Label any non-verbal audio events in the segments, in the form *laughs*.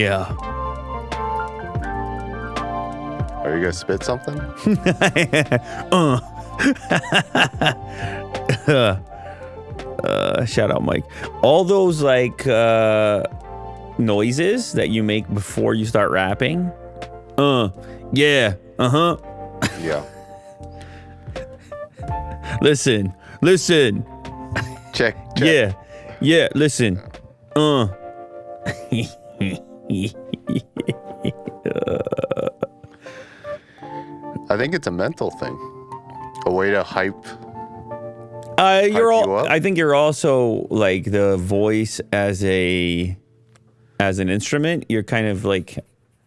Yeah. Are you gonna spit something? *laughs* uh. uh, shout out, Mike. All those like uh, noises that you make before you start rapping. Uh, yeah, uh huh. Yeah. *laughs* Listen, listen. Check. check. Yeah, yeah. Listen. Uh. *laughs* I think it's a mental thing. A way to hype. Uh, you're you all. up? I think you're also like the voice as a as an instrument. You're kind of like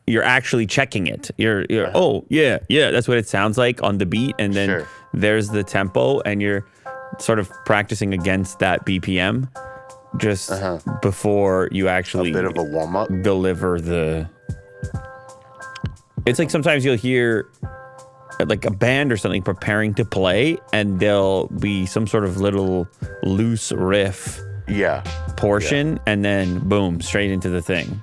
you're actually checking it. You're you're oh yeah yeah that's what it sounds like on the beat, and then Sure. there's the tempo, and you're sort of practicing against that BPM just Uh-huh. before you actually A bit of a warm up. deliver the. It's like sometimes you'll hear like a band or something preparing to play, and there'll be some sort of little loose riff Yeah. portion, and then boom, straight into the thing.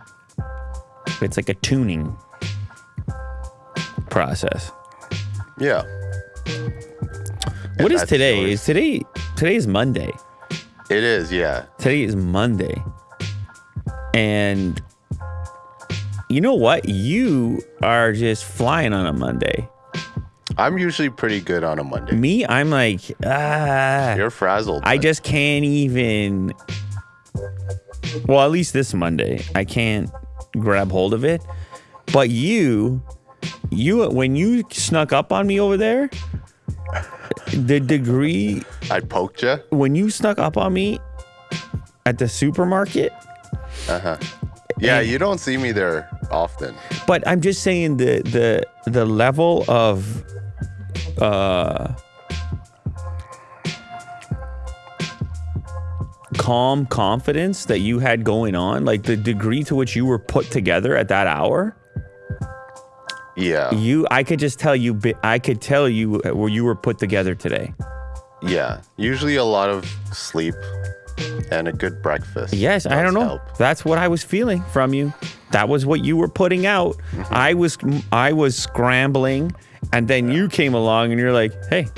It's like a tuning process. Yeah. What is today? Is today today is Monday. It is. Yeah. Today is Monday. And you know what? You are just flying on a Monday. I'm usually pretty good on a Monday. Me, I'm like, ah. You're frazzled. I man. just can't even. Well, at least this Monday, I can't grab hold of it. But you, you, when you snuck up on me over there, the degree I poked you. when you snuck up on me at the supermarket, Uh huh. Yeah. You don't see me there often. but I'm just saying the the the level of uh calm confidence that you had going on, like the degree to which you were put together at that hour, Yeah. you I could just tell you I could tell you where you were put together today. Yeah. Usually a lot of sleep and a good breakfast. Yes, I don't know. help. That's what I was feeling from you. That was what you were putting out. Mm-hmm. I was I was scrambling and then you came along and you're like, "Hey,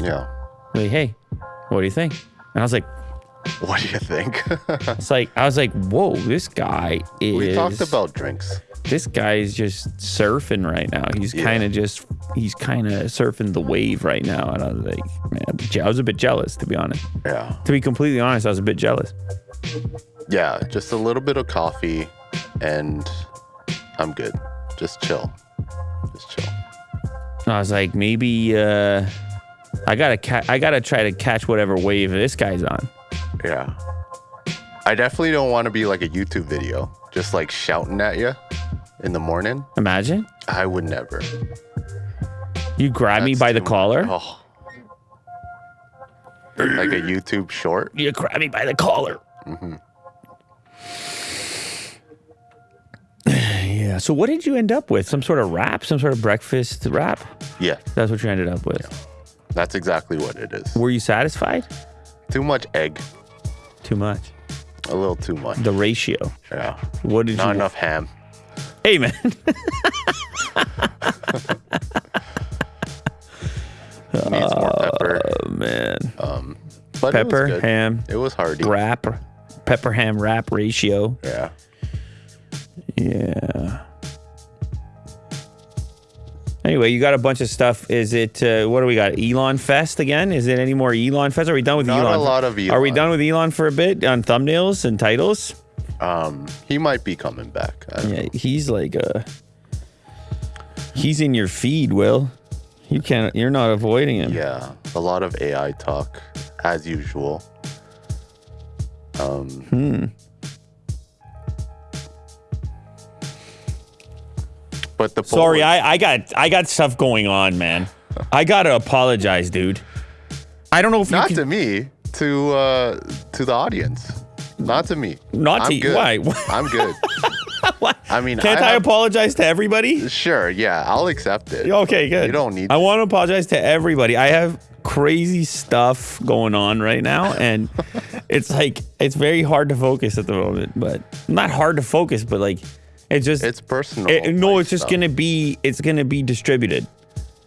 Yeah. like, hey, what do you think?" And I was like, What do you think? *laughs* it's like I was like, "Whoa, this guy is we talked about drinks. This guy is just surfing right now. He's Yeah. kind of just he's kind of surfing the wave right now." And I was like, "Man, I was a bit jealous to be honest. Yeah. To be completely honest, I was a bit jealous." Yeah. Just a little bit of coffee and I'm good. Just chill. Just chill. I was like, maybe uh, I gotta ca- I gotta try to catch whatever wave this guy's on. Yeah. I definitely don't want to be like a YouTube video, just like shouting at you in the morning. Imagine I would never. you grab me by the collar. Oh. Like a YouTube short. You grab me by the collar. Mm-hmm. *sighs* yeah. So what did you end up with? Some sort of wrap? Some sort of breakfast wrap? Yeah, That's what you ended up with. that's exactly what it is. Were you satisfied? Too much egg, Too much. a little too much. The ratio. Yeah, What did not you? enough ham. Man. *laughs* Needs more pepper. Oh man. But Pepper, it ham, It was hearty. wrap, pepper ham wrap ratio. Yeah. Yeah. Anyway, you got a bunch of stuff. Is it uh, what do we got? Elon Fest again? Is it any more Elon Fest? Are we done with Not Elon? a lot of Elon. Are we done with Elon for a bit on thumbnails and titles? Um, he might be coming back. Yeah, know. he's like uh He's in your feed, Will. You can't. You're not avoiding him. Yeah, a lot of AI talk as usual. Um, Hmm. but the Sorry, I, I got I got stuff going on, man. I gotta apologize, dude. I don't know if you not can, to me, to uh, to the audience, not to me. Not to I'm you. good. Why? *laughs* I'm good. I mean, Can't I I, apologize to everybody? Sure, yeah, I'll accept it. Okay, good. You don't need I want to apologize to everybody. I have crazy stuff going on right now, and *laughs* it's like it's very hard to focus at the moment. But not hard to focus, but like it's just It's personal. it- no, it's just stuff gonna be it's gonna be distributed.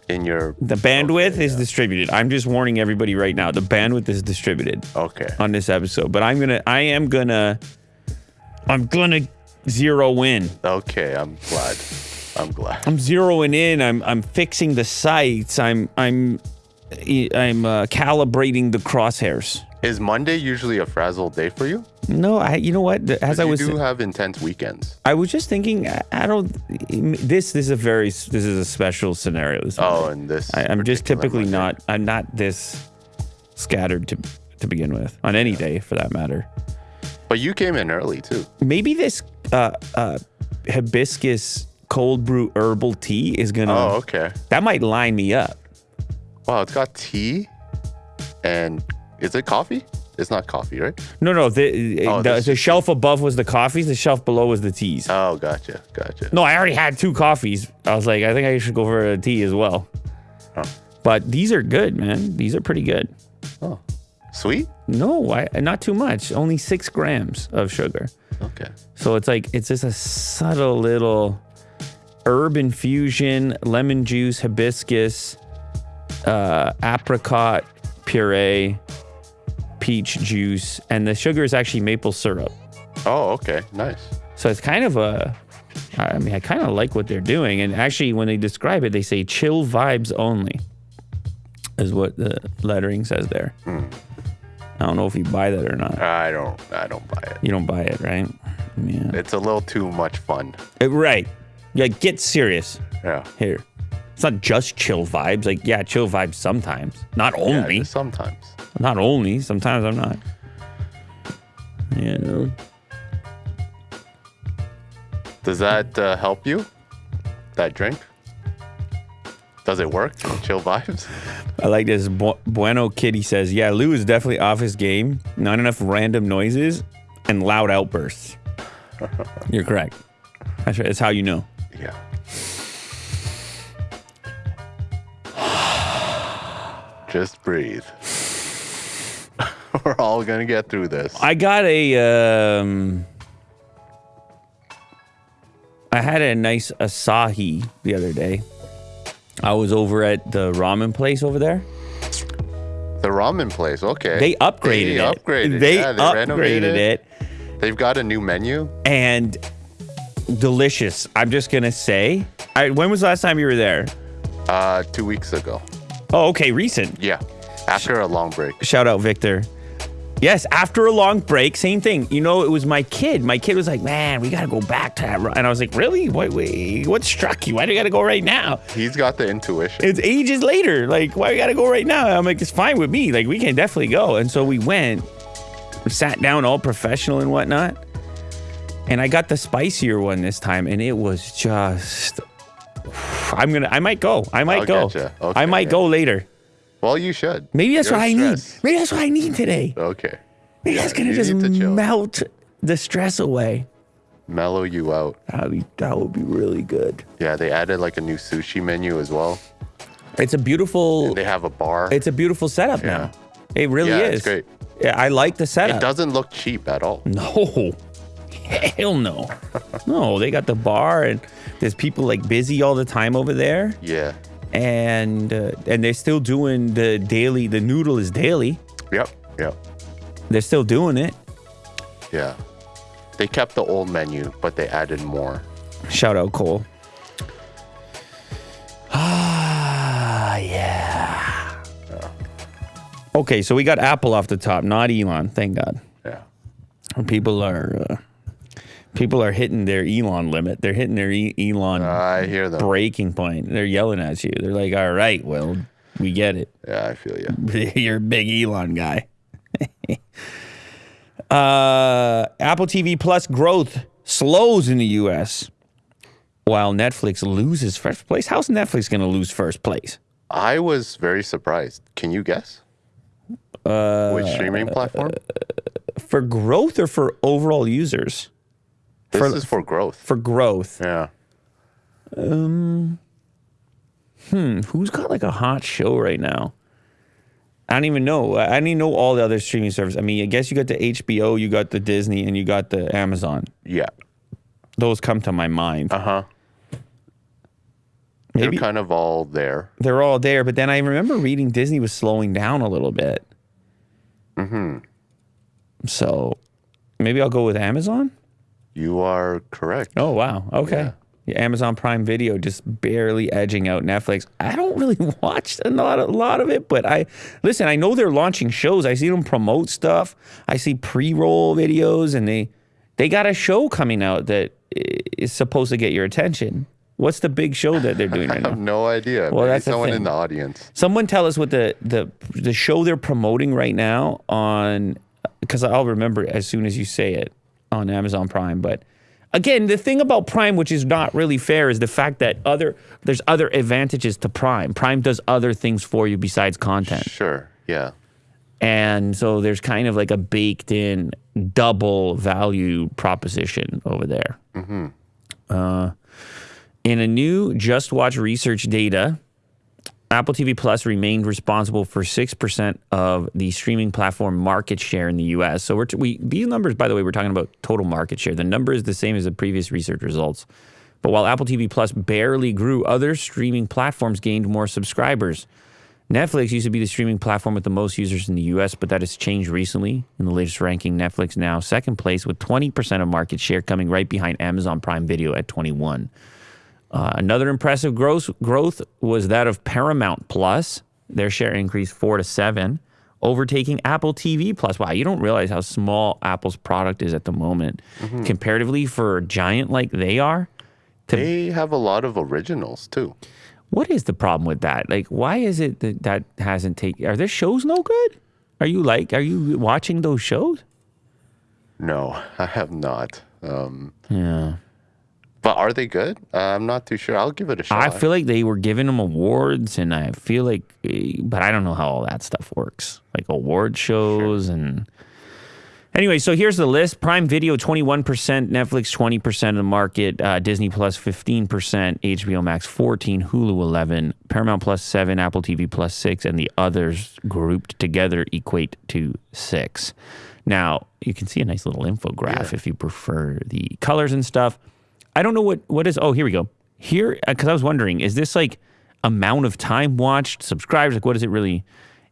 In your. The bandwidth Okay, is yeah. distributed. I'm just warning everybody right now. The bandwidth is distributed Okay. on this episode, but I'm gonna I am gonna I'm gonna zero in. Okay. I'm glad. I'm glad. I'm zeroing in. I'm I'm fixing the sights. I'm I'm I'm uh, calibrating the crosshairs. Is Monday usually a frazzle day for you? No, I you know what? As I you was do have intense weekends. I was just thinking. I, I don't. This this is a very this is a special scenario. This Oh, and this. I, I'm just typically Monday. not. I'm not this scattered to to begin with on any day for that matter. But you came in early too. Maybe this uh, uh, hibiscus cold brew herbal tea is gonna. Oh, okay. That might line me up. Wow, it's got tea, and is it coffee? It's not coffee, right? No, no. The Oh, the, the shelf above was the coffees. The shelf below was the teas. Oh, gotcha, gotcha. No, I already had two coffees. I was like, I think I should go for a tea as well. Oh. But these are good, man. These are pretty good. Oh, sweet. No, I, not too much. Only six grams of sugar. Okay. So it's like it's just a subtle little herb infusion, lemon juice, hibiscus, uh, apricot puree, peach juice, and the sugar is actually maple syrup. Oh, okay. Nice. So it's kind of a, I mean, I kind of like what they're doing. And actually, when they describe it, they say chill vibes only, is what the lettering says there. I don't know if you buy that or not. I don't. I don't buy it. You don't buy it, right? Yeah. It's a little too much fun. Uh, right. Yeah, get serious Yeah. here. It's not just chill vibes. Like, yeah, chill vibes sometimes. Not only. just sometimes. Not only. Sometimes I'm not. You know. Does that uh, help you? That drink? Does it work? Chill vibes. I like this. Bu- bueno Kitty says, "Yeah, Lou is definitely off his game. Not enough random noises and loud outbursts." *laughs* You're correct. That's right. It's how you know. Yeah. *sighs* Just breathe. *laughs* We're all gonna get through this. I got a. Um, I had a nice Asahi the other day. I was over at the ramen place over there. The ramen place. Okay. They upgraded They it. upgraded. They yeah, they upgraded renovated it. They've got a new menu. and delicious. I'm just gonna say. I, when was the last time you were there? Uh, two weeks ago. Oh, okay, recent. Yeah. After a long break. Shout out Victor. Yes, after a long break, same thing. You know, it was my kid. My kid was like, "Man, we gotta go back to that." ro-" And I was like, "Really? What? Wait, what struck you? Why do you gotta go right now? He's got the intuition. It's ages later. Like, why we gotta go right now?" I'm like, "It's fine with me. Like, we can definitely go." And so we went, we sat down, all professional and whatnot. And I got the spicier one this time, and it was just. *sighs* I'm gonna. I might go. I might I'll go. getcha. I might yeah. go later. Well, you should. Maybe that's You're what I need. Maybe that's what I need today. Okay. Maybe Yeah, that's gonna just to melt the stress away. Mellow you out. That would be that would be really good. Yeah, they added like a new sushi menu as well. It's a beautiful. They have a bar. It's a beautiful setup Yeah. now. It really yeah, is. it's great. Yeah, I like the setup. It doesn't look cheap at all. No. *laughs* Hell no. *laughs* no, they got the bar and there's people like busy all the time over there Yeah. And uh, and they're still doing the daily the noodle is daily. Yep. Yep. They're still doing it. Yeah. They kept the old menu, but they added more. Shout out Cole. *sighs* Ah, yeah. Okay, so we got Apple off the top, not Elon. Thank God. Yeah. People are uh, people are hitting their Elon limit. They're hitting their e- Elon I hear them. breaking point. They're yelling at you. They're like, "All right, well, we get it. Yeah, I feel you. *laughs* You're a big Elon guy." *laughs* uh, Apple TV Plus growth slows in the U.S. while Netflix loses first place. How's Netflix going to lose first place? I was very surprised. Can you guess? Uh, Which streaming platform? For growth or for overall users? This for- is for growth. For growth. Yeah. Um. Hmm. Who's got like a hot show right now? I don't even know. I don't even know all the other streaming services. I mean, I guess you got the HBO, you got the Disney, and you got the Amazon. Yeah. Those come to my mind. Uh huh. Maybe They're kind of all there. they're all there, but then I remember reading Disney was slowing down a little bit. Mm-hmm. So maybe I'll go with Amazon. You are correct. Oh wow. Okay. Yeah. Amazon Prime Video just barely edging out Netflix. I don't really *laughs* watch a lot, a lot of it, but I listen. I know they're launching shows. I see them promote stuff. I see pre-roll videos, and they they got a show coming out that is supposed to get your attention. What's the big show that they're doing *laughs* I right now? have no idea. Well, Maybe that's someone in the audience. Someone tell us what the the the show they're promoting right now on because I'll remember as soon as you say it on Amazon Prime. But again, the thing about Prime, which is not really fair, is the fact that other there's other advantages to Prime. Prime does other things for you besides content, Sure. Yeah. and so there's kind of like a baked in double value proposition over there. Uh, in a new JustWatch research data, Apple TV Plus remained responsible for 6% of the streaming platform market share in the US. So we're t- we these numbers by the way we're talking about total market share. The number is the same as the previous research results. But while Apple TV Plus barely grew, other streaming platforms gained more subscribers. Netflix used to be the streaming platform with the most users in the US, but that has changed recently. In the latest ranking, Netflix now second place with 20% of market share coming right behind Amazon Prime Video at 21. Uh, another impressive growth growth was that of Paramount Plus. Their share increased four to seven, overtaking Apple TV Plus. Wow, you don't realize how small Apple's product is at the moment, comparatively for a giant like they are. To- They have a lot of originals too. What is the problem with that? Like, why is it that that hasn't taken? Are their shows no good? Are you like? Are you watching those shows? No, *laughs* I have not. Um, Yeah. But are they good? Uh, I'm not too sure. I'll give it a shot. I feel like they were giving them awards, and I feel like, eh, but I don't know how all that stuff works, like award shows and. Anyway, so here's the list: Prime Video 21%, Netflix 20% of the market, uh, Disney Plus 15%, HBO Max 14, Hulu 11, Paramount Plus 7, Apple TV Plus 6, and the others grouped together equate to six. Now you can see a nice little infograph if you prefer the colors and stuff. I don't know what what is. Oh, here we go. Here, because I was wondering, is this like amount of time watched, subscribers? Like, what is it really?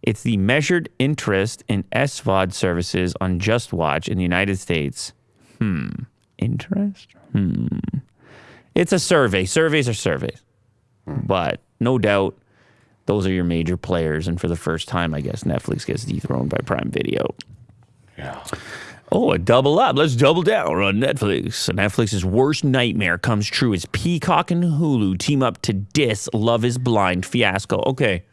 It's the measured interest in SVOD services on JustWatch in the United States. Hmm. Interest? Hmm. It's a survey. Surveys are surveys. But no doubt those are your major players. And for the first time, I guess Netflix gets dethroned by Prime Video. Yeah. Oh, a double up. Let's double down on Netflix. Netflix's worst nightmare comes true as Peacock and Hulu team up to diss Love is Blind fiasco. Okay.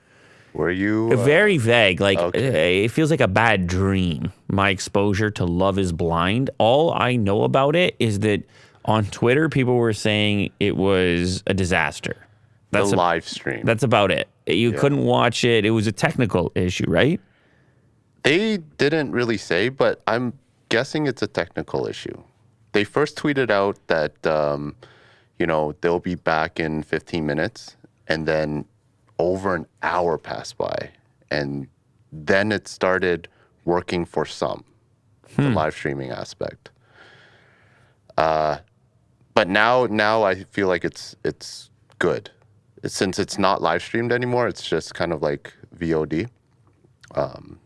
Were you? uh, Very vague. Like, okay. eh, it feels like a bad dream. My exposure to Love is Blind. All I know about it is that on Twitter, people were saying it was a disaster. the That's, a- live stream. that's about it. You couldn't watch it. It was a technical issue, right? They didn't really say, but I'm guessing it's a technical issue. They first tweeted out that, um, you know, they'll be back in 15 minutes, and then over an hour passed by, and then it started working for some, the live streaming aspect. Uh, but now, now I feel like it's it's good, since it's not live streamed anymore. It's just kind of like VOD. Um,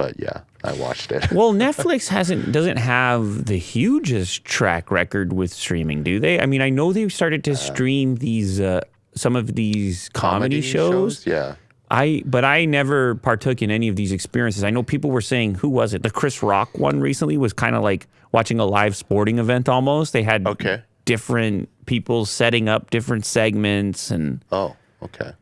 but yeah, I watched it. Well, *laughs* Netflix hasn't doesn't have the hugest track record with streaming, do they? I mean, I know they've started to stream these uh, some of these comedy, shows. Yeah. I but I never partook in any of these experiences. I know people were saying who was it? The Chris Rock one recently was kind of like watching a live sporting event almost. They had Okay. different people setting up different segments and Oh, okay.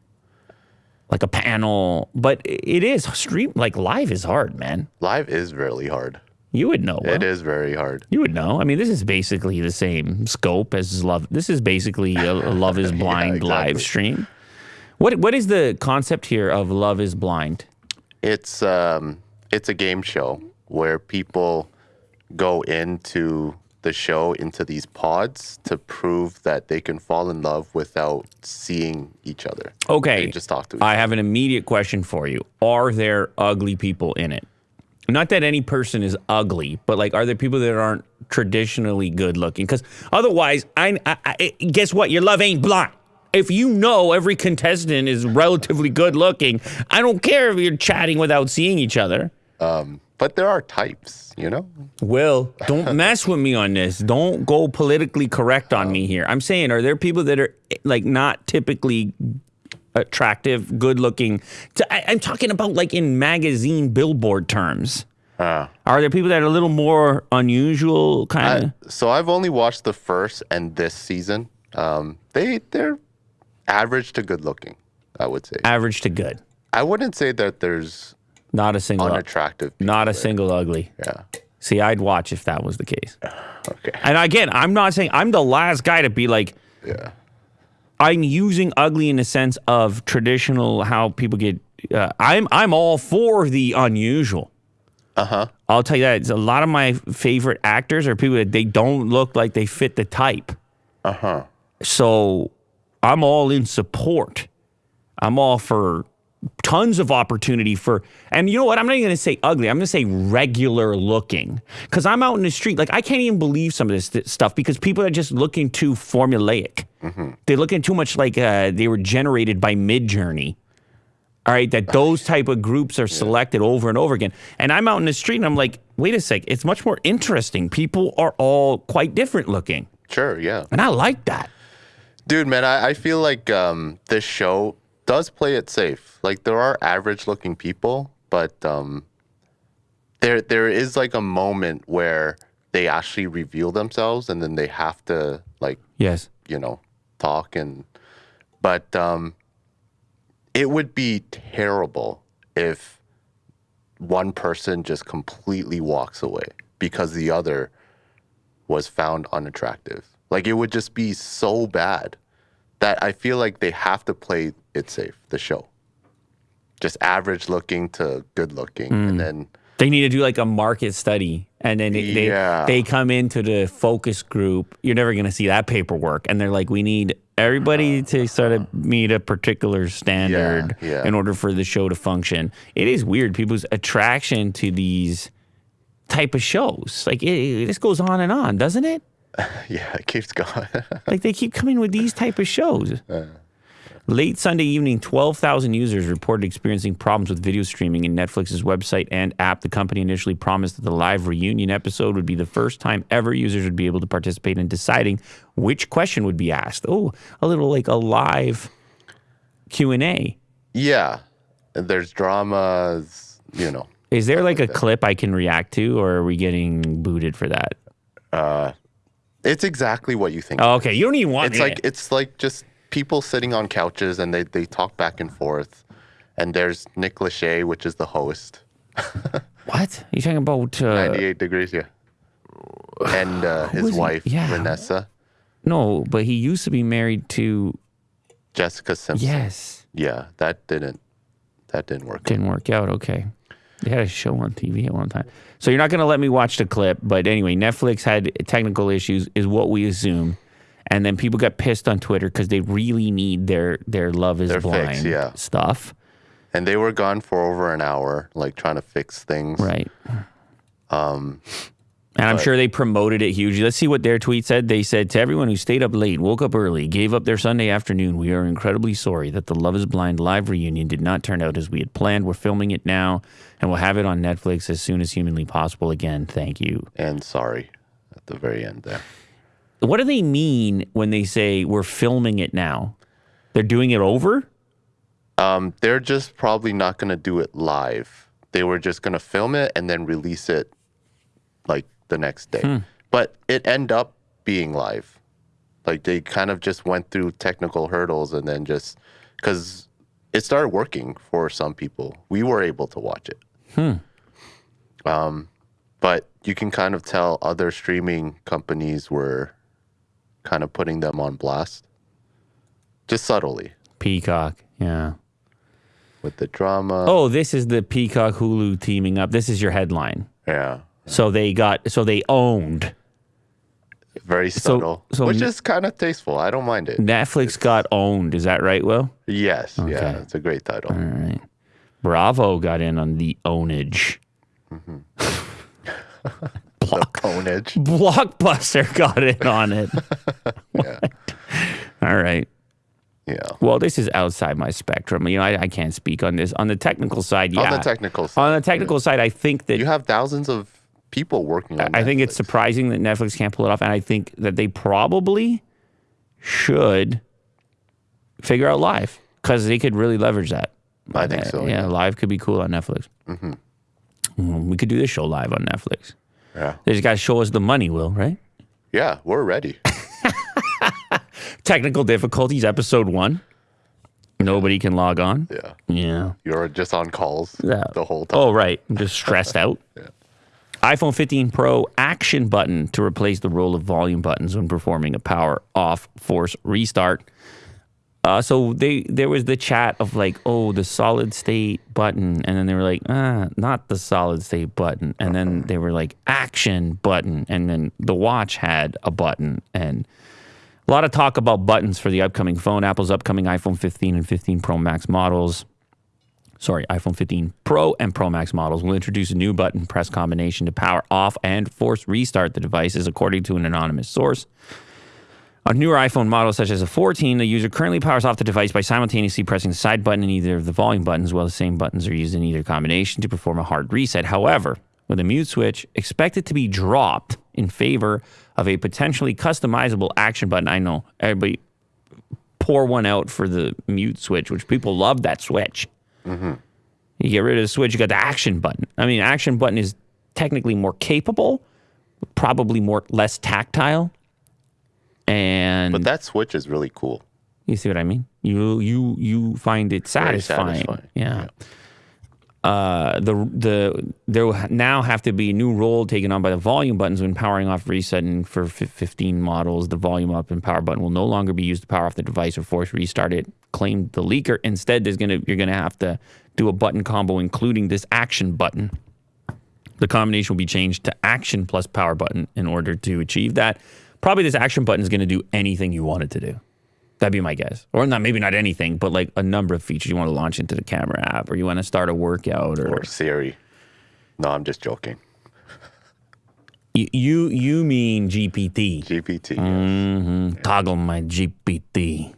Like a panel. But it is stream like live is hard, man. Live is really hard. You would know. It Will. is very hard. You would know. I mean, this is basically the same scope as Love. This is basically a, a Love is *laughs* Blind live exactly. stream. What What is the concept here of Love is Blind? It's um, it's a game show where people go into the show into these pods to prove that they can fall in love without seeing each other. Okay. They just talk to each I have an immediate question for you. Are there ugly people in it? Not that any person is ugly, but like, are there people that aren't traditionally good looking? Because otherwise, I, I, I guess what? Your love ain't blind. If you know every contestant is relatively good looking, I don't care if you're chatting without seeing each other. Um, But there are types, you know? Will, don't *laughs* mess with me on this. Don't go politically correct on me here. I'm saying, are there people that are like not typically attractive, good looking? To, I, I'm talking about like in magazine billboard terms. Uh, Are there people that are a little more unusual, kind of? So I've only watched the first and this season. Um, they they're average to good looking, I would say. average to good? I wouldn't say that there's Not a single, unattractive. not a there. single ugly. Yeah. See, I'd watch if that was the case. *sighs* Okay. And again, I'm not saying I'm the last guy to be like, Yeah. I'm using ugly in the sense of traditional how people get. Uh, I'm I'm all for the unusual. Uh huh. I'll tell you that it's a lot of my favorite actors are people that they don't look like they fit the type. Uh huh. So I'm all in support. I'm all for tons of opportunity for, and you know what? I'm not even going to say ugly. I'm going to say regular looking because I'm out in the street. Like I can't even believe some of this th- stuff because people are just looking too formulaic. They're looking too much like uh, they were generated by Midjourney. All right, that those type of groups are selected over and over again. And I'm out in the street and I'm like, wait a sec, it's much more interesting. People are all quite different looking. Sure. Yeah. And I like that. Dude, man, I, I feel like um, this show does play it safe. Like there are average looking people, but um, there there is like a moment where they actually reveal themselves and then they have to like, Yes. you know, talk and but um it would be terrible if one person just completely walks away because the other was found unattractive. Like it would just be so bad that I feel like they have to play it safe, the show. Just average looking to good looking. And mm. then They need to do like a market study, and then they they, Yeah. they come into the focus group. You're never going to see that paperwork, and they're like, "We need everybody to sort of meet a particular standard yeah. in order for the show to function." It is weird people's attraction to these type of shows. Like it, it- this goes on and on, doesn't it? *laughs* yeah, it keeps going. *laughs* Like they keep coming with these type of shows. Late Sunday evening, 12,000 users reported experiencing problems with video streaming in Netflix's website and app. The company initially promised that the live reunion episode would be the first time ever users would be able to participate in deciding which question would be asked. Oh, a little like a live Q&A. yeah. There's dramas, you know. Is there like a clip I can react to or are we getting booted for that? Uh, It's exactly what you think. Oh, okay, you don't even want it's like it's like just people sitting on couches and they, they talk back and forth. And there's Nick Lachey, which is the host. *laughs* What? you talking about uh, 98 degrees, yeah. And uh, *sighs* his wife, Yeah. Vanessa, No, but he used to be married to Jessica Simpson. Yes. Yeah, that didn't that didn't work. Didn't work out. Okay. They had a show on TV at one time. So you're not going to let me watch the clip. But anyway, Netflix had technical issues, is what we assume. And then people got pissed on Twitter because they really need their, their Love is Their Blind fix, yeah. stuff. And they were gone for over an hour, like trying to fix things. Right. Um, and I'm sure they promoted it hugely. Let's see what their tweet said. They said to everyone who stayed up late, woke up early, gave up their Sunday afternoon, we are incredibly sorry that the Love is Blind live reunion did not turn out as we had planned. We're filming it now and we'll have it on Netflix as soon as humanly possible. Again, thank you. And sorry at the very end there. What do they mean when they say we're filming it now? They're doing it over? Um, they're just probably not going to do it live. They were just going to film it and then release it like the next day. Hmm. But it ended up being live. Like they kind of just went through technical hurdles and then just because it started working for some people. We were able to watch it. Um, but you can kind of tell other streaming companies were kind of putting them on blast just subtly Peacock. Yeah. with the drama. Oh, this is the Peacock Hulu teaming up. This is your headline. Yeah. So they got so they owned Very subtle, so which is kind of tasteful. I don't mind it. Netflix got owned. Is that right, Will? Yes, yeah, it's a great title. All right. Bravo got in on the ownage. Mm-hmm. *laughs* The ponage. Blockbuster got in on it. *laughs* Yeah, *laughs* All right. yeah. Well, this is outside my spectrum. You know, I, I can't speak on this. On the technical side, yeah. On the technical side, On the technical side, I think that you have thousands of people working on. I think it's surprising that Netflix can't pull it off, and I think that they probably should figure out live because they could really leverage that. I think so. yeah, live could be cool on Netflix. Mm, We could do this show live on Netflix. Yeah, They just got to show us the money, Will, right? yeah, we're ready. *laughs* Technical difficulties, episode one. Nobody can log on. Yeah, Yeah. you're just on calls Yeah. the whole time. Oh, right. I'm just stressed *laughs* out. iPhone 15 Pro action button to replace the role of volume buttons when performing a power off force restart. Uh, so they there was the chat of like, oh, the solid state button, and then they were like, ah, not the solid state button, and then they were like action button, and then the watch had a button, and a lot of talk about buttons for the upcoming phone. Apple's upcoming iPhone 15 and 15 Pro Max models sorry, iPhone 15 Pro and Pro Max models will introduce a new button press combination to power off and force restart the devices, according to an anonymous source. On newer iPhone models, such as a 14, the user currently powers off the device by simultaneously pressing the side button and either of the volume buttons, while the same buttons are used in either combination to perform a hard reset. However, with a mute switch, expect it to be dropped in favor of a potentially customizable action button. I know everybody pour one out for the mute switch, which people love that switch. You get rid of the switch, you got the action button. I mean, action button is technically more capable, probably more less tactile. And But that switch is really cool. you see what I mean? You you you find it satisfying. satisfying, Yeah. Uh, the the there will now have to be a new role taken on by the volume buttons when powering off resetting for fif- 15 models. The volume up and power button will no longer be used to power off the device or force restart it. Claimed the leaker. Instead, there's gonna you're gonna have to do a button combo including this action button. The combination will be changed to action plus power button in order to achieve that. Probably this action button is going to do anything you want it to do. That'd be my guess. Or not, maybe not anything, but like a number of features you want to launch into the camera app, or you want to start a workout, or Or Siri. No, I'm just joking. you you, you mean GPT? GPT. Mm. yes. Toggle my GPT.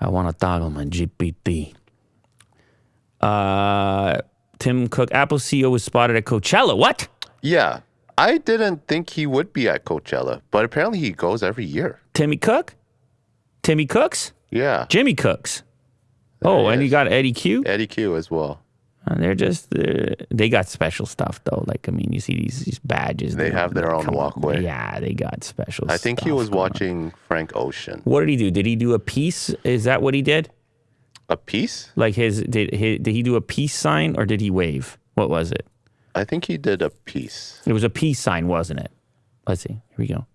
I want to toggle my GPT. Uh, Tim Cook, Apple CEO, was spotted at Coachella. What? Yeah. I didn't think he would be at Coachella, but apparently he goes every year. Timmy Cook? Timmy Cooks? Yeah. Jimmy Cooks. Oh, he and you got Eddy Cue. Eddy Cue as well. And they're just uh, they got special stuff though. Like I mean, you see these these badges. They have their own up. walkway. Yeah, they got special. Stuff. I think he was going on. watching Frank Ocean. What did he do? Did he do a peace? Is that what he did? A piece? Like his did he, did he do a peace sign or did he wave? What was it? I think he did a piece. It was a peace sign, wasn't it? Let's see. Here we go.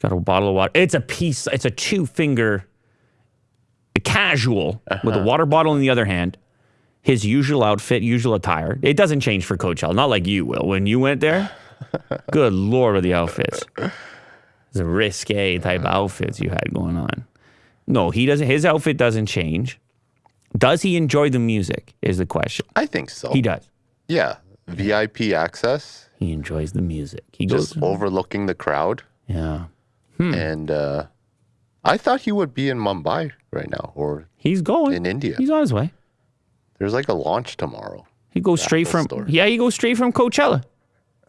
Got a bottle of water. It's a piece. It's a two finger casual with Uh-huh. a water bottle in the other hand. His usual outfit, usual attire. It doesn't change for Coachella. Not like you will. When you went there, *laughs* good lord of the outfits. The risque type outfits you had going on. No, he doesn't. His outfit doesn't change. Does he enjoy the music? Is the question. I think so. He does. Yeah. VIP access, He enjoys the music. He goes. just overlooking the crowd. yeah. And uh, I thought he would be in Mumbai right now or He's going in India. He's on his way. There's like a launch tomorrow. He goes straight from Store. yeah. He goes straight from Coachella.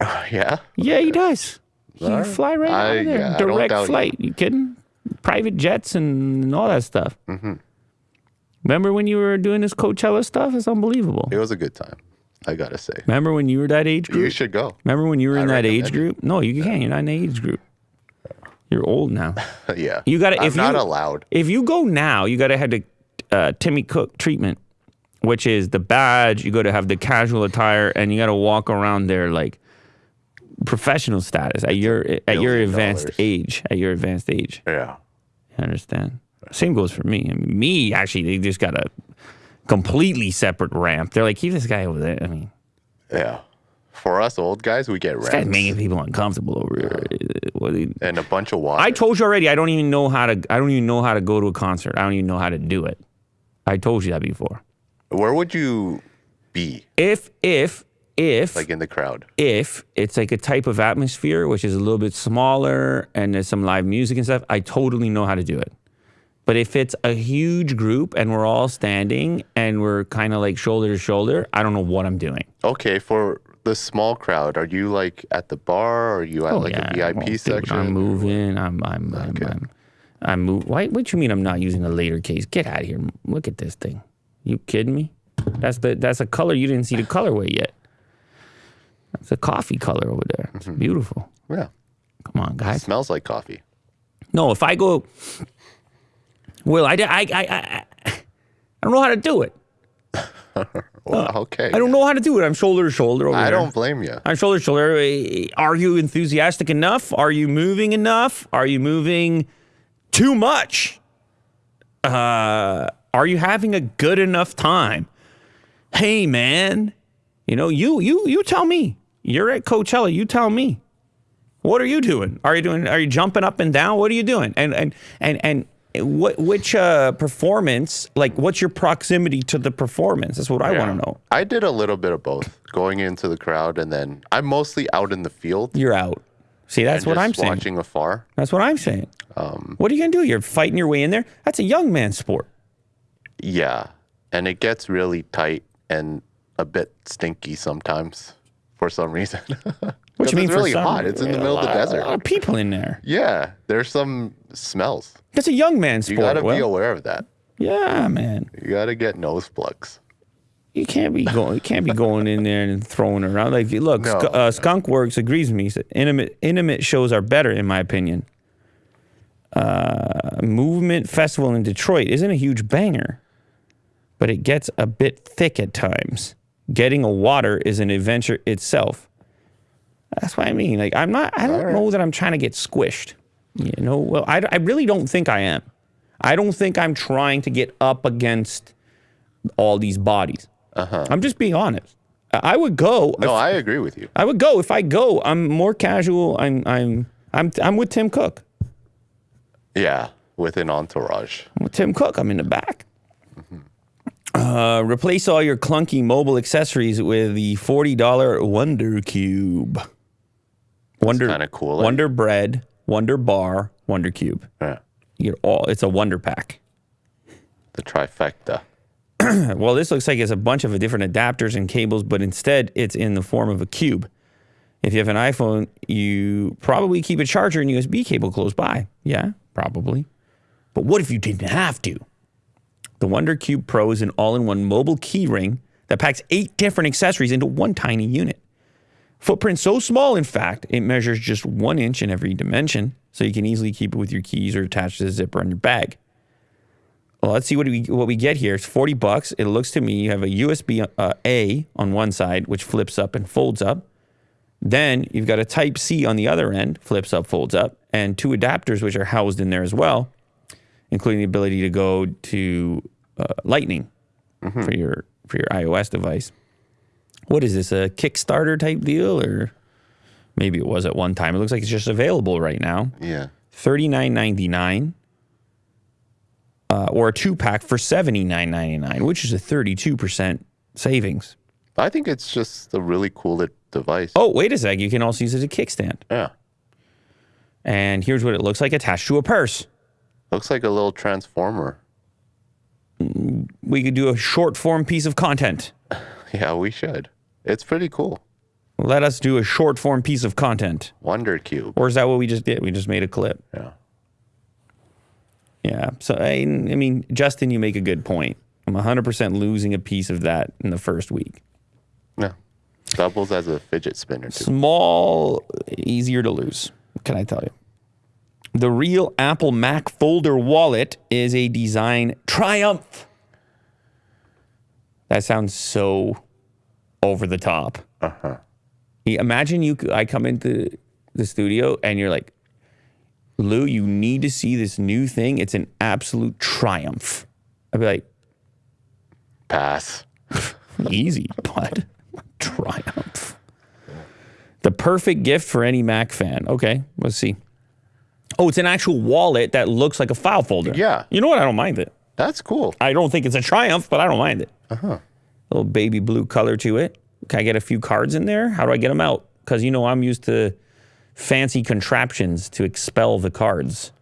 *laughs* yeah. Yeah, he does. He right. fly right I- out of there. yeah, Direct doubt you. flight. You kidding? Private jets and all that stuff. Mm-hmm. Remember when you were doing this Coachella stuff? It's unbelievable. It was a good time. I gotta say. Remember when you were that age group? You should go. Remember when you were in that age group? No, you can't. You're not in the age group. You're old now. *laughs* yeah. You gotta- I'm if not you- allowed. If you go now, you got to have the uh, Timmy Cook treatment, which is the badge. You got to have the casual attire, and you got to walk around there like professional status at your at your advanced dollars. age. At your advanced age, Yeah. I understand. Same goes for me. I mean, me actually, they just got a completely separate ramp. They're like, keep this guy over there. I mean, Yeah. For us old guys, we get guy's making people uncomfortable over here. What *laughs* and a bunch of water. I told you already. I don't even know how to. I don't even know how to go to a concert. I don't even know how to do it. I told you that before. Where would you be, If if if like in the crowd? if it's like a type of atmosphere which is a little bit smaller and there's some live music and stuff, I totally know how to do it. But if it's a huge group and we're all standing and we're kind of like shoulder to shoulder, I don't know what I'm doing. Okay, for the small crowd, are you like at the bar? Or are you at like a VIP dude, section? I'm moving. I'm I'm I'm I'm, I'm move. Why? What you mean? I'm not using a later case? Get out of here! Look at this thing. You kidding me? That's the that's a color you didn't see the colorway yet. That's a coffee color over there. It's Mm-hmm. beautiful. Yeah, Come on, guys. smells like coffee. No, if I go, Will, I, I, I, I, I don't know how to do it. *laughs* Well, okay. I don't know how to do it. I'm shoulder to shoulder over I there. don't blame you. I'm shoulder to shoulder. Eh, Are you enthusiastic enough? Are you moving enough? Are you moving too much? Uh, are you having a good enough time? Hey, man, you know you you you tell me. You're at Coachella. You tell me. What are you doing? Are you doing? Are you jumping up and down? What are you doing? And and and and what which uh, performance? Like, what's your proximity to the performance? That's what I want to know. I did a little bit of both, going into the crowd, and then I'm mostly out in the field. You're out. See, that's what I'm saying. Watching afar. That's what I'm saying. um, what are you gonna do? You're fighting your way in there. That's a young man's sport. Yeah, and it gets really tight and a bit stinky sometimes for some reason. *laughs* What you mean it's for really some- hot. It's in the middle of the A desert. lot of people in there. Yeah, there's some smells. That's a young man's sport. You got to be aware of that. yeah, man. You got to get nose plugs. You can't be going. You can't be going in there and throwing around. Like, look, No, uh, Skunk Works agrees with me. He said intimate intimate shows are better, in my opinion. Uh, Movement Festival in Detroit isn't a huge banger, but it gets a bit thick at times. Getting a water is an adventure itself. That's what I mean. Like, I'm not. I don't know that I'm trying to get squished. You know. Well, I, I really don't think I am. I don't think I'm trying to get up against all these bodies. I'm just being honest. I would go. No, if- I agree with you. I would go if I go. I'm more casual. I'm I'm I'm I'm with Tim Cook. Yeah, with an entourage. I'm with Tim Cook. I'm in the back. Uh, replace all your clunky mobile accessories with the forty dollar Wonder Cube. Wonder kinda cool, eh? Wonder Bread, Wonder Bar, Wonder Cube. Yeah, You get all. It's a Wonder Pack. the trifecta. *clears throat* Well, this looks like it's a bunch of different adapters and cables, but instead it's in the form of a cube. If you have an iPhone, you probably keep a charger and USB cable close by. Yeah, probably. But what if you didn't have to? The Wonder Cube Pro is an all in one mobile keyring that packs eight different accessories into one tiny unit. Footprint so small, in fact, it measures just one inch in every dimension, so you can easily keep it with your keys or attached to the zipper on your bag. Well, let's see what we what we get here. It's forty bucks. It looks to me you have a USB uh, A on one side, which flips up and folds up. Then you've got a Type C on the other end, flips up, folds up, and two adapters which are housed in there as well, including the ability to go to uh, Lightning for your for your iOS device. What is this? A Kickstarter type deal, or maybe it was at one time? It looks like it's just available right now. Yeah. Thirty nine ninety nine, uh, or a two pack for seventy nine ninety nine, which is a thirty two percent savings. I think it's just a really cool device. Oh, wait a sec! You can also use it as a kickstand. Yeah. And here's what it looks like attached to a purse. Looks like a little transformer. We could do a short form piece of content. *laughs* Yeah, we should. It's pretty cool. Let us do a short form piece of content. Wonder Cube. Or is that what we just did? We just made a clip. Yeah. Yeah. So, I, I mean, Justin, you make a good point. I'm 100% losing a piece of that in the first week. Yeah. Doubles as a fidget spinner too. Small, easier to lose. Can I tell you? The real Apple Mac folder wallet is a design triumph. That sounds so over the top. Uh-huh. Imagine you. I come into the studio and you're like, Lou, you need to see this new thing. It's an absolute triumph. I'd be like, Pass. *laughs* easy, bud. *laughs* triumph. The perfect gift for any Mac fan. Okay, let's see. Oh, it's an actual wallet that looks like a file folder. Yeah. You know what? I don't mind it. That's cool. I don't think it's a triumph, but I don't mind it. Uh-huh. Little baby blue color to it. Can I get a few cards in there? How do I get them out? Because you know I'm used to fancy contraptions to expel the cards.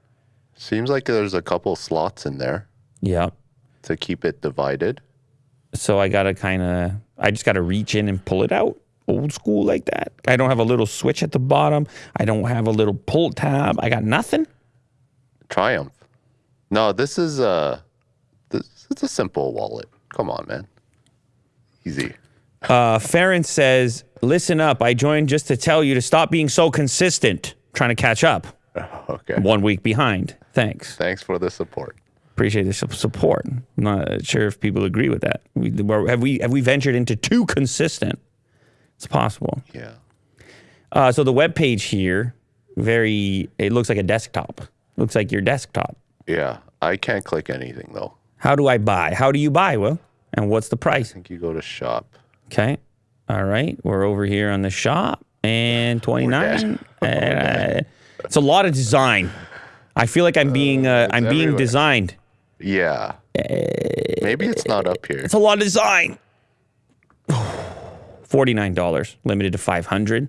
Seems like there's a couple slots in there Yeah. to keep it divided. So I gotta kind of, I just gotta reach in and pull it out, old school like that. I don't have a little switch at the bottom. I don't have a little pull tab. I got nothing. Triumph. No, this is a this it's a simple wallet. Come on, man. Easy. Uh, Farron says, "Listen up. I joined just to tell you to stop being so consistent. Trying to catch up. *laughs* Okay. One week behind. Thanks. Thanks for the support. Appreciate the su- support. I'm not sure if people agree with that. We, have we have we ventured into too consistent? It's possible. Yeah. Uh, so the web page here, very. It looks like a desktop. Looks like your desktop. Yeah. I can't click anything though. How do I buy? How do you buy, Will? And what's the price? I think you go to shop. Okay. All right. We're over here on the shop and 29. *laughs* And, uh, it's a lot of design. I feel like I'm being uh, I'm being everywhere. designed. Yeah. Maybe it's not up here. It's a lot of design. *sighs* $49 limited to 500.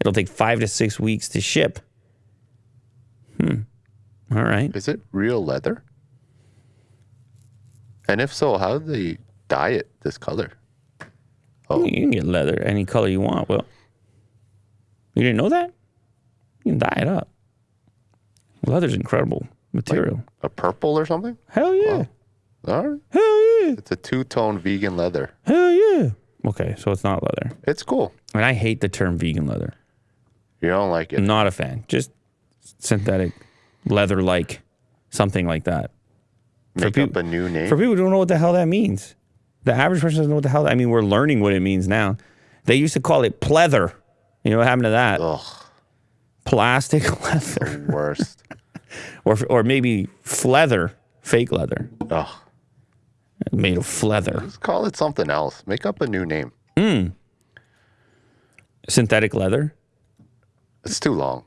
It'll take 5 to 6 weeks to ship. Hmm. All right. Is it real leather? And if so, how do they dye it this color? Oh. You can get leather any color you want, Well, You didn't know that? You can dye it up. Leather's incredible material. A purple or something? Hell yeah. All right. Hell yeah. It's a two-tone vegan leather. Hell yeah. Okay, so it's not leather. It's cool. And I hate the term vegan leather. You don't like it? Not a fan. Just synthetic leather like something like that. Make peop- up a new name. For people who don't know what the hell that means. The average person doesn't know what the hell that I mean, we're learning what it means now. They used to call it pleather. You know what happened to that? Ugh, Plastic *laughs* leather. worst. *laughs* Or or maybe fleather, fake leather. Ugh. Made of fleather. Just call it something else. Make up a new name. Synthetic leather. It's too long.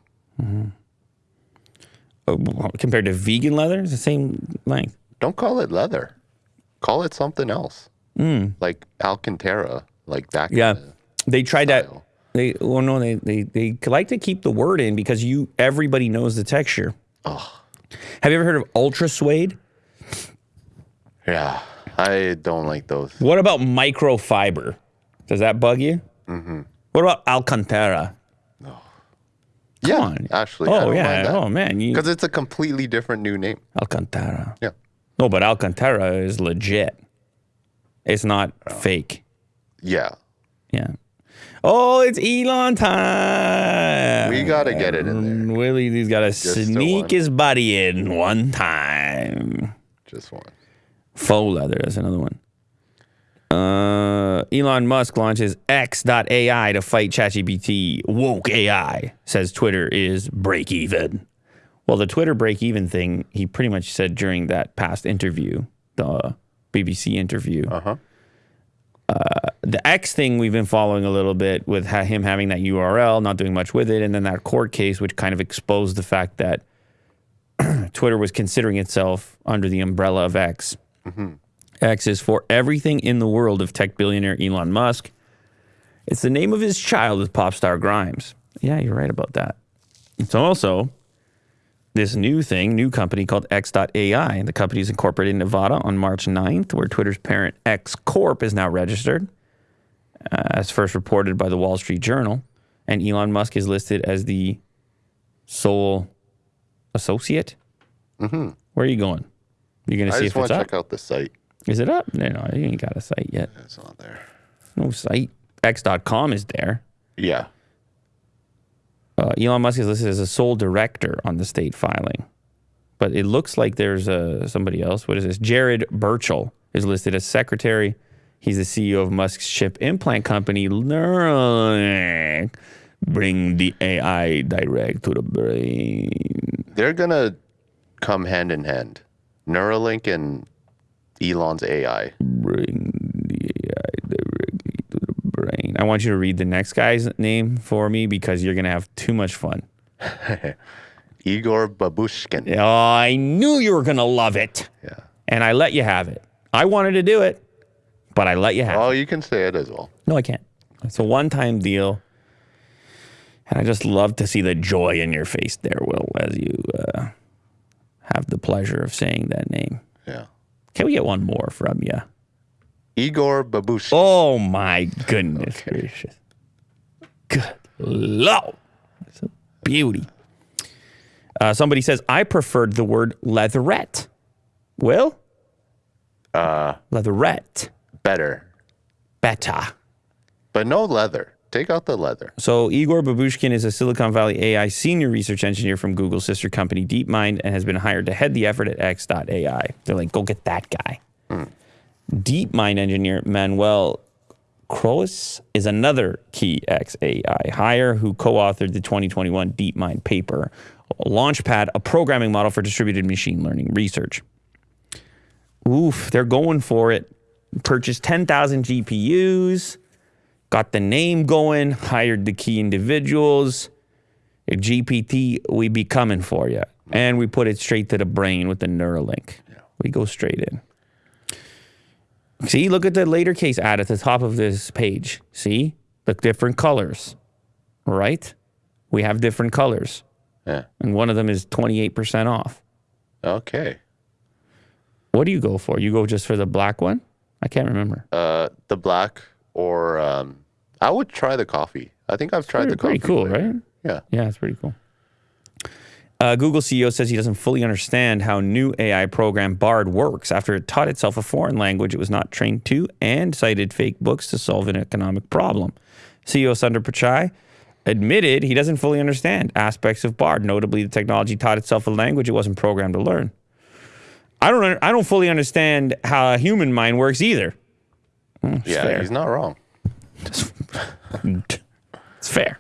Uh, compared to vegan leather, it's the same length. Don't call it leather. Call it something else. Like Alcantara, like that. Hmm. Yeah, they tried that. style. They well, no, they, they they like to keep the word in because you everybody knows the texture. Oh. Have you ever heard of ultra suede? Yeah. I don't like those. What about microfiber? Does that bug you? Mm-hmm. What about Alcantara? Oh, yeah. on. Actually. I Oh don't yeah. that. Oh man, you Because it's a completely different new name. Alcantara. Yeah. No, but Alcantara is legit. It's not fake. Yeah. Yeah. Oh, it's Elon time. We got to get it in there. Willie, he's got to the sneak his buddy in one time. Just one. Faux leather. That's another one. Uh, Elon Musk launches X.AI to fight ChatGPT. Woke AI says Twitter is break even. Well, the Twitter break even thing, he pretty much said during that past interview, the BBC interview. Uh huh. the X thing we've been following a little bit with ha- him having that URL, not doing much with it, and then that court case, which kind of exposed the fact that *clears throat* Twitter was considering itself under the umbrella of X. X is for everything in the world of tech billionaire Elon Musk. It's the name of his child with pop star Grimes. Yeah, you're right about that. It's also this new thing, new company called X.AI. The company is incorporated in Nevada on March 9th, where Twitter's parent X Corp is now registered, uh, as first reported by the Wall Street Journal. And Elon Musk is listed as the sole associate. Mm-hmm. Where are you going? You're going to see if it's up. I just want to check out the site. Is it up? No, no, you ain't got a site yet. It's not there. No site. X.com is there. Yeah. Uh, Elon Musk is listed as a sole director on the state filing, but it looks like there's uh, somebody else. What is this? Jared Birchall is listed as secretary. He's the CEO of Musk's chip implant company Neuralink. Bring the AI direct to the brain. They're going to come hand in hand. Neuralink and Elon's AI. Bring the AI directly to the brain. I want you to read the next guy's name for me because you're gonna have too much fun. *laughs* Igor Babushkin. Oh, I knew you were gonna love it, Yeah. and I let you have it. I wanted to do it, but I let you have it. Oh, you can say it as well. No, I can't. It's a one-time deal, and I just love to see the joy in your face there, Will, as you uh, have the pleasure of saying that name. Yeah. Can we get one more from you? Igor Babushkin. Oh my goodness gracious! Good lord, it's a beauty. Uh, somebody says I preferred the word leatherette. Will? Uh, leatherette. Better. Better. But no leather. Take out the leather. So Igor Babushkin is a Silicon Valley AI senior research engineer from Google's sister company DeepMind and has been hired to head the effort at X.AI. They're like, go get that guy. DeepMind engineer Manuel Kroiss is another key XAI hire who co-authored the 2021 DeepMind paper, Launchpad, a programming model for distributed machine learning research. Oof, they're going for it. Purchased 10,000 GPUs, got the name going, hired the key individuals. GPT, we be coming for you. And we put it straight to the brain with the Neuralink. We go straight in. See, look at the later case ad at the top of this page. See the different colors, right? We have different colors, Yeah. and one of them is 28% off. Okay. What do you go for? You go just for the black one? I can't remember. Uh, the black or um, I would try the coffee. I think I've tried Pretty, the coffee. pretty cool, flavor. right? Yeah. Yeah, it's pretty cool. Uh, Google CEO says he doesn't fully understand how new AI program Bard works after it taught itself a foreign language it was not trained to and cited fake books to solve an economic problem. CEO Sundar Pichai admitted he doesn't fully understand aspects of Bard. Notably, the technology taught itself a language it wasn't programmed to learn. I don't. I don't fully understand how a human mind works either. Mm, it's Yeah, fair. he's not wrong. *laughs* It's fair.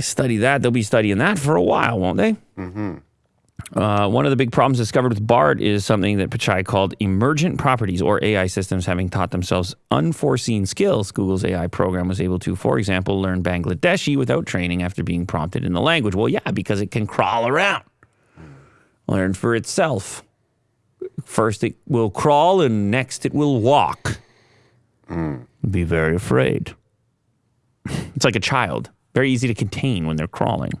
They study that. They'll be studying that for a while, won't they? Mm-hmm. Uh, one of the big problems discovered with Bard is something that Pichai called emergent properties, or AI systems having taught themselves unforeseen skills. Google's AI program was able to, for example, learn Bangladeshi without training after being prompted in the language. Well, yeah, because it can crawl around, learn for itself. First, it will crawl, and next, it will walk. Be very afraid. *laughs* It's like a child. Very easy to contain when they're crawling.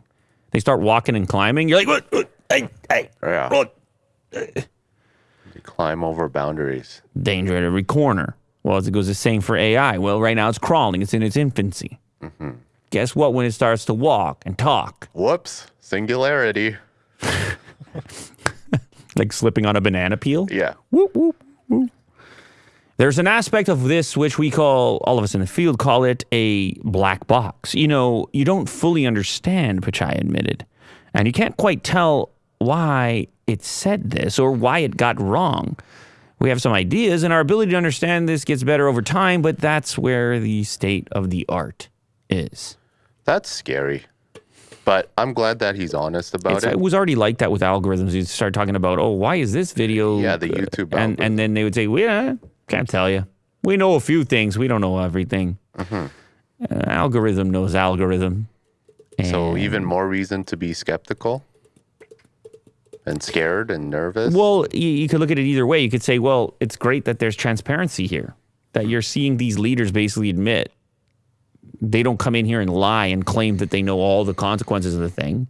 They start walking and climbing. You're like, what? what? Hey, hey, Yeah. what? You climb over boundaries. Danger at every corner. Well, as it goes the same for AI. Well, right now it's crawling. It's in its infancy. Mm-hmm. Guess what? When it starts to walk and talk, Whoops. Singularity. *laughs* like slipping on a banana peel. Yeah. Whoop, whoop, whoop. There's an aspect of this which we call, all of us in the field call it a black box. You know, you don't fully understand, Pichai admitted. And you can't quite tell why it said this or why it got wrong. We have some ideas, and our ability to understand this gets better over time, but that's where the state of the art is. That's scary. But I'm glad that he's honest about It's, it. it was already like that with algorithms. You start talking about, oh, why is this video? Yeah, the uh, YouTube and and then they would say, well, yeah, can't tell you. We know a few things. We don't know everything. Mm-hmm. Uh, algorithm knows algorithm. So even more reason to be skeptical and scared and nervous. well, you, you could look at it either way. You could say, well, it's great that there's transparency here, that you're seeing these leaders basically admit they don't come in here and lie and claim that they know all the consequences of the thing.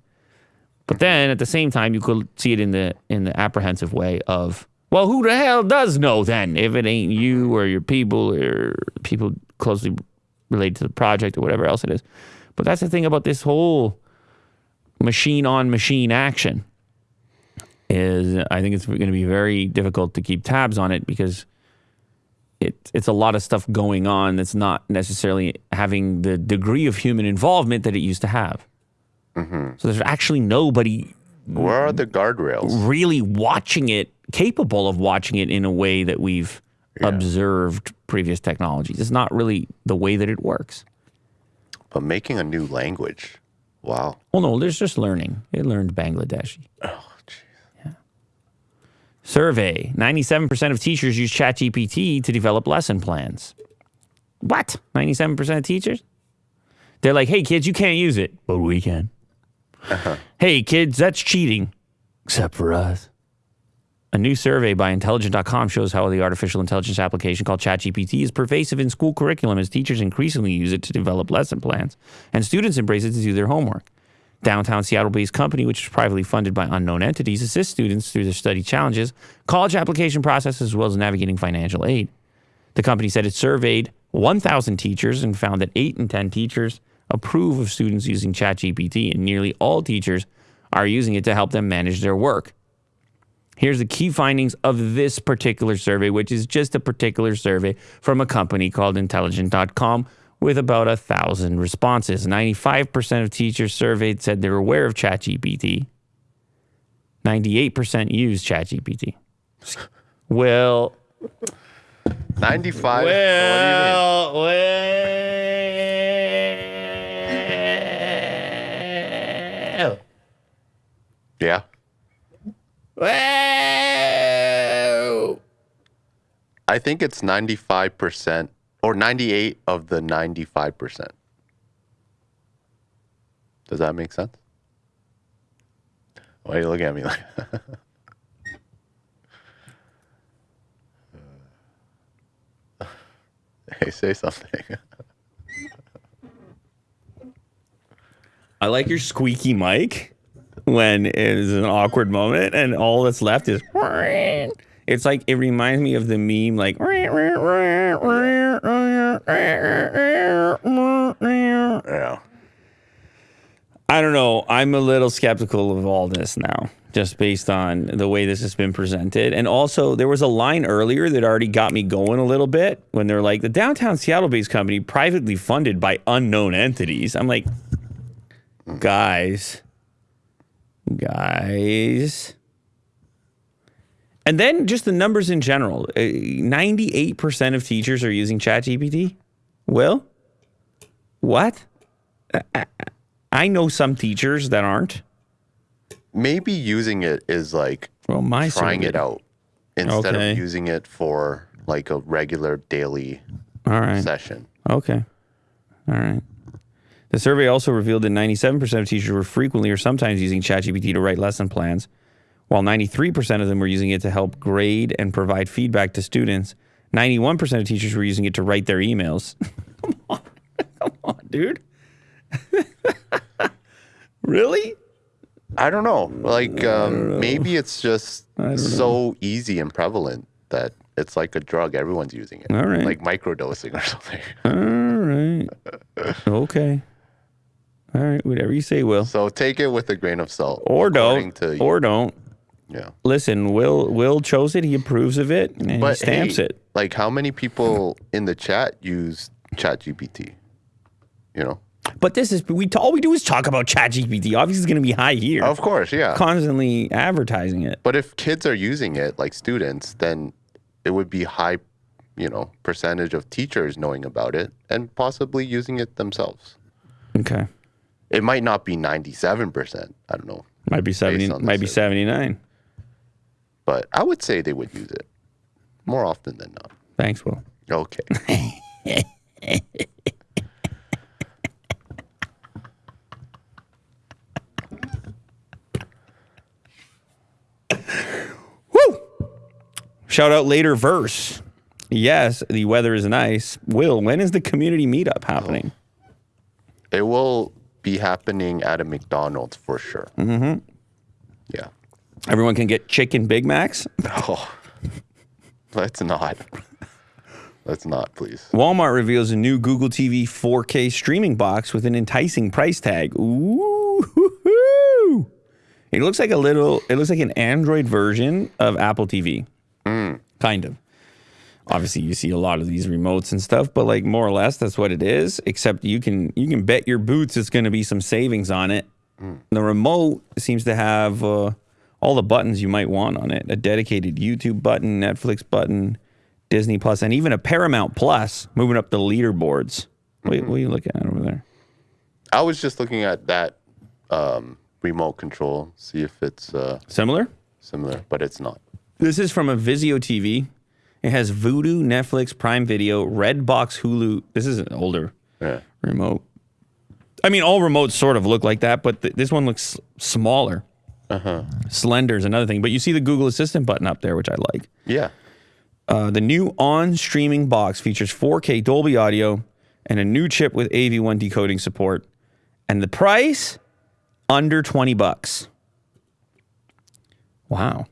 But then at the same time, you could see it in the in the apprehensive way of, well, who the hell does know then if it ain't you or your people or people closely related to the project or whatever else it is. But that's the thing about this whole machine on machine action is I think it's going to be very difficult to keep tabs on it because it, it's a lot of stuff going on that's not necessarily having the degree of human involvement that it used to have. Mm-hmm. So there's actually nobody Where are the guardrails? really watching it, capable of watching it in a way that we've observed previous technologies. It's not really the way that it works. But making a new language. Wow. Well, no, there's just learning. It learned Bangladeshi. Oh, jeez. Yeah. Survey 97% of teachers use ChatGPT to develop lesson plans. What? 97% of teachers? They're like, hey, kids, you can't use it, but we can. Uh-huh. Hey, kids, that's cheating, except for us. A new survey by Intelligent.com shows how the artificial intelligence application called ChatGPT is pervasive in school curriculum as teachers increasingly use it to develop lesson plans and students embrace it to do their homework. Downtown Seattle based company, which is privately funded by unknown entities, assists students through their study challenges, college application process, as well as navigating financial aid. The company said it surveyed 1,000 teachers and found that 8 in 10 teachers approve of students using ChatGPT, and nearly all teachers are using it to help them manage their work. Here's the key findings of this particular survey, which is just a particular survey from a company called Intelligent.com with about a thousand responses. 95% of teachers surveyed said they're aware of ChatGPT. 98% use ChatGPT. Well, 95. well, well, yeah. Well. I think it's 95% or 98 of the 95%. Does that make sense? Why are you looking at me like *laughs* Hey, say something. I like your squeaky mic when it is an awkward moment and all that's left is it's like it reminds me of the meme like yeah. I don't know. I'm a little skeptical of all this now, just based on the way this has been presented. And also, there was a line earlier that already got me going a little bit when they're like, the downtown Seattle based company privately funded by unknown entities. I'm like, guys, guys. And then just the numbers in general uh, 98% of teachers are using ChatGPT. Will? What? I- I know some teachers that aren't. Maybe using it is like Well, my trying it out instead Okay. of using it for like a regular daily All right. session. Okay. All right. The survey also revealed that 97% of teachers were frequently or sometimes using ChatGPT to write lesson plans, while 93% of them were using it to help grade and provide feedback to students. 91% of teachers were using it to write their emails. *laughs* Come on. Come on, dude. *laughs* really? I don't know. Like um, maybe it's just so easy and prevalent that it's like a drug. Everyone's using it. All right. Like microdosing or *laughs* something. All right. Okay. All right. Whatever you say, Will. So take it with a grain of salt. Or don't. Or don't. yeah. Listen, Will Will chose it. He approves of it and he But stamps hey, it. Like how many people in the chat use ChatGPT? You know. But this is we all we do is talk about ChatGPT. Obviously, it's going to be high here. Of course, yeah. Constantly advertising it. But if kids are using it, like students, then it would be high, you know, percentage of teachers knowing about it and possibly using it themselves. Okay, It might not be 97%. I don't know. might be seventy. Might be seventy nine. But I would say they would use it more often than not. Thanks, Will. Okay. *laughs* Woo! Shout out later verse. Yes, the weather is nice. Will, when is the community meetup happening? Oh. it will be happening at a McDonald's for sure. Mm-hmm. Yeah. Everyone can get chicken Big Macs. Oh, *laughs* let's not. Let's not, please. Walmart reveals a new Google TV 4K streaming box with an enticing price tag. Ooh, hoo-hoo. it looks like a little. It looks like an Android version of Apple TV, kind of. Obviously, you see a lot of these remotes and stuff, but like more or less, that's what it is. Except you can you can bet your boots it's going to be some savings on it. The remote seems to have uh, all the buttons you might want on it: a dedicated YouTube button, Netflix button, Disney Plus, and even a Paramount Plus. Moving up the leaderboards. What, what are you looking at over there? I was just looking at that um, remote control, see if it's uh, Similar. similar, but it's not. This is from a Vizio TV, It has Vudu, Netflix, Prime Video, Redbox, Hulu. This is an older Yeah. remote. I mean, all remotes sort of look like that, but th- this one looks smaller. Slender is another thing. But you see the Google Assistant button up there, which I like. Yeah. Uh, the new on streaming box features 4K Dolby audio and a new chip with AV1 decoding support. And the price under 20 bucks. Wow.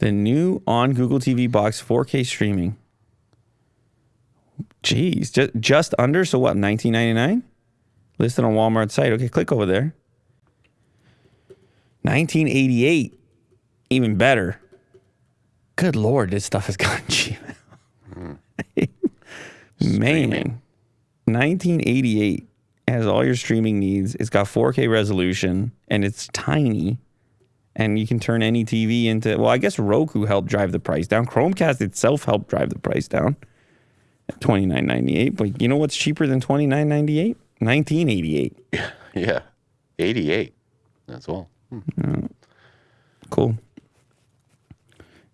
The new on Google TV box 4K streaming. Jeez, just, just under. So what, 1999? Listed on Walmart site. Okay, click over there. 1988. Even better. Good lord, this stuff has *laughs* gotten cheap. Hmm. Man, 1988 has all your streaming needs. It's got 4K resolution and it's tiny. And you can turn any TV into, well, I guess Roku helped drive the price down. Chromecast itself helped drive the price down at 29.98. But you know what's cheaper than 29.98? 1988. *laughs* Yeah. 88 as well. Hmm. Cool.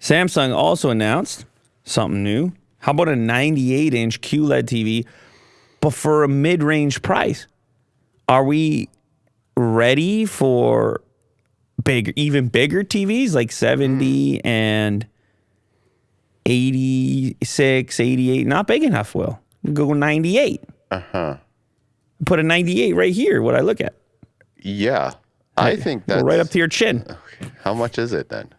Samsung also announced something new. How about a 98 inch QLED TV, but for a mid range price? Are we ready for bigger, even bigger TVs like 70 and 86, 88? Not big enough, Will. Go 98. Uh huh. Put a 98 right here, what I look at. Yeah. I think that's right up to your chin. How much is it then?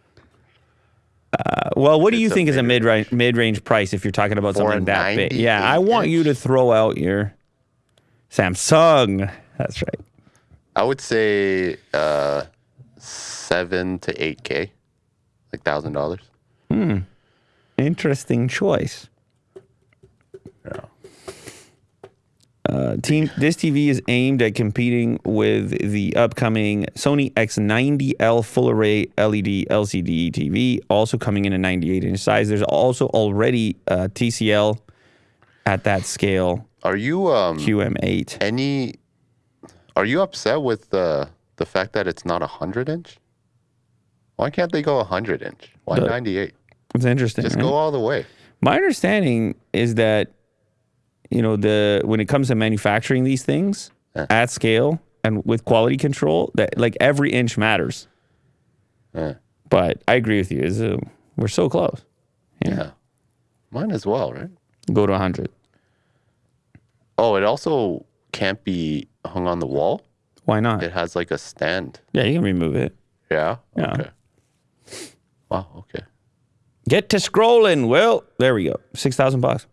Well, what do you It's think is a mid mid-range. mid range price if you're talking about something that big? Yeah, I want you to throw out your Samsung. That's right. I would say uh, seven to eight k, like thousand dollars. Hmm. Interesting choice. Uh, team, this TV is aimed at competing with the upcoming Sony X90L full array E LED LCD TV, also coming in a 98 inch size. There's also already uh, TCL at that scale, Are you um QM8. any? Are you upset with the the fact that it's not a hundred inch? Why can't they go a hundred inch? Why The- ninety eight? It's interesting. Just right? go all the way. My understanding is that you know the when it comes to manufacturing these things Yeah. at scale and with quality control, that like every inch matters. Yeah. But I agree with you. Is uh, we're so close. yeah. Mine as well, right? Go to 100. Oh, it also can't be hung on the wall. Why not? It has like a stand. Yeah, you can remove it. Yeah. Yeah. Okay. Wow. Okay. Get to scrolling. Well, there we go. 6,000 bucks.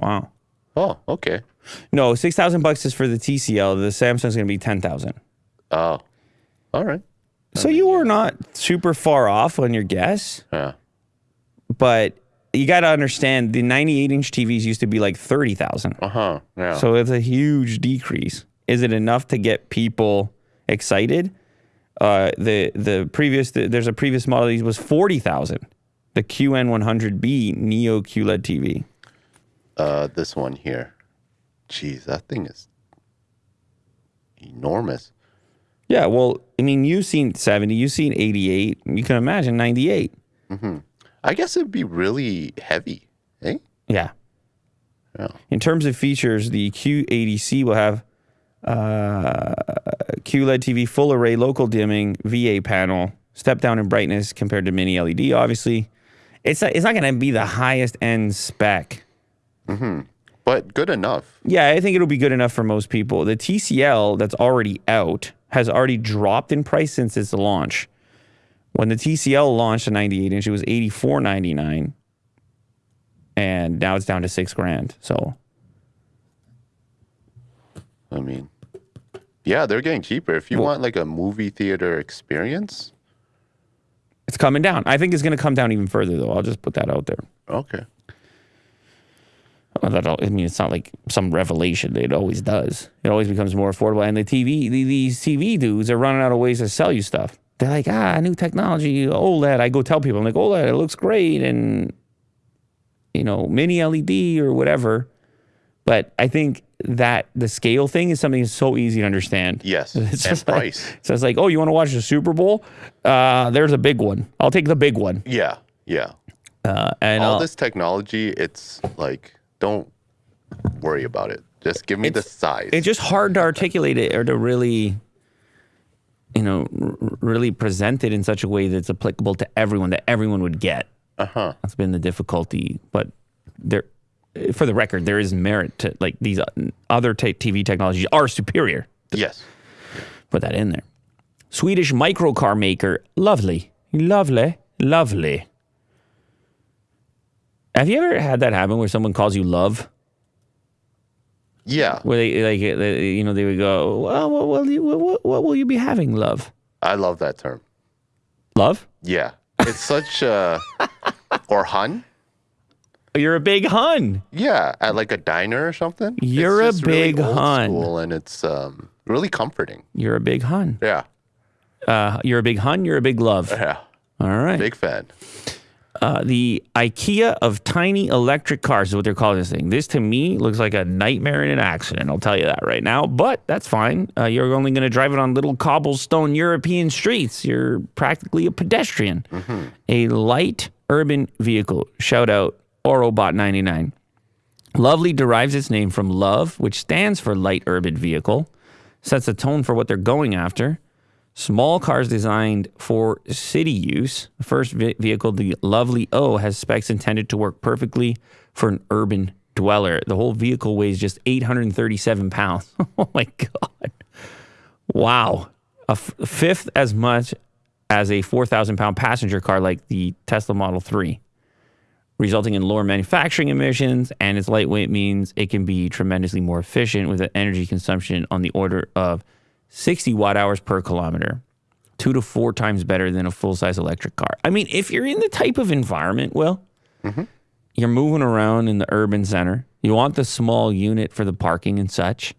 Wow. Oh, okay. No, 6,000 bucks is for the TCL. The Samsung's going to be 10,000. Oh, all right. So you were not super far off on your guess. Yeah. but you got to understand the 98 inch TVs used to be like 30,000. Uh huh. Yeah. So it's a huge decrease. Is it enough to get people excited? Uh, the the previous the, there's a previous model that was 40,000. The QN100B Neo QLED TV. uh, this one here. Jeez, that thing is enormous. Yeah, well, I mean, you've seen 70, you've seen 88. You can imagine 98. mm -hmm. I guess it'd be really heavy, eh? Yeah. Yeah. In terms of features, the Q80C will have uh, QLED TV full array local dimming, VA panel, step down in brightness compared to mini LED. Obviously, it's not, it's not going to be the highest end spec. But good enough. Yeah, I think it'll be good enough for most people. The TCL that's already out has already dropped in price since its launch. When the TCL launched a 98 inch, it was 84.99, and now it's down to six grand. So I mean, yeah, they're getting cheaper. If you want like a movie theater experience, it's coming down. I think it's going to come down even further, though. I'll just put that out there. okay. Well, that, I mean, it's not like some revelation. It always does. It always becomes more affordable. And the TV, the, these TV dudes are running out of ways to sell you stuff. They're like, ah, new technology, OLED. I go tell people, I'm like, OLED, it looks great, and you know, mini LED or whatever. But I think that the scale thing is something that's so easy to understand. Yes. *laughs* It's and just like- price. so it's like, oh, you want to watch the Super Bowl? Uh, there's a big one. I'll take the big one. yeah. Yeah. Uh, and All I'll- this technology, it's like, don't worry about it. Just give me the size. it's just hard to articulate it or to really you know really present it in such a way that's applicable to everyone that everyone would get uh huh. that's been the difficulty but there for the record there is merit to like these uh, other t- tv technologies are superior Yes. put that in there swedish microcar maker lovely lovely lovely have you ever had that happen where someone calls you love Yeah. where they like they, you know they would go well what will you what, what, what will you be having love I love that term. love Yeah. It's such a, or hun. You're a big hun Yeah. At like a diner or something. You're a just really big old hun. school and it's um, really comforting. you're a big hun Yeah. uh, you're a big hun you're a big love Yeah. all right Big fan. uh, the ikea of tiny electric cars is what they're calling this thing this to me looks like a nightmare in an accident i'll tell you that right now but that's fine uh, you're only going to drive it on little cobblestone european streets you're practically a pedestrian a light urban vehicle shout out orobot99 Luvly derives its name from love, which stands for light urban vehicle, sets a tone for what they're going after. Small cars designed for city use. The first vehicle, the Luvly O, has specs intended to work perfectly for an urban dweller. The whole vehicle weighs just 837 pounds. *laughs* oh my God. Wow. A f- fifth as much as a 4,000 pound passenger car like the Tesla Model 3 resulting in lower manufacturing emissions, and its lightweight means it can be tremendously more efficient with an energy consumption on the order of 60 watt hours per kilometer, two to four times better than a full size electric car. I mean, if you're in the type of environment, Will, mm-hmm. you're moving around in the urban center, you want the small unit for the parking and such,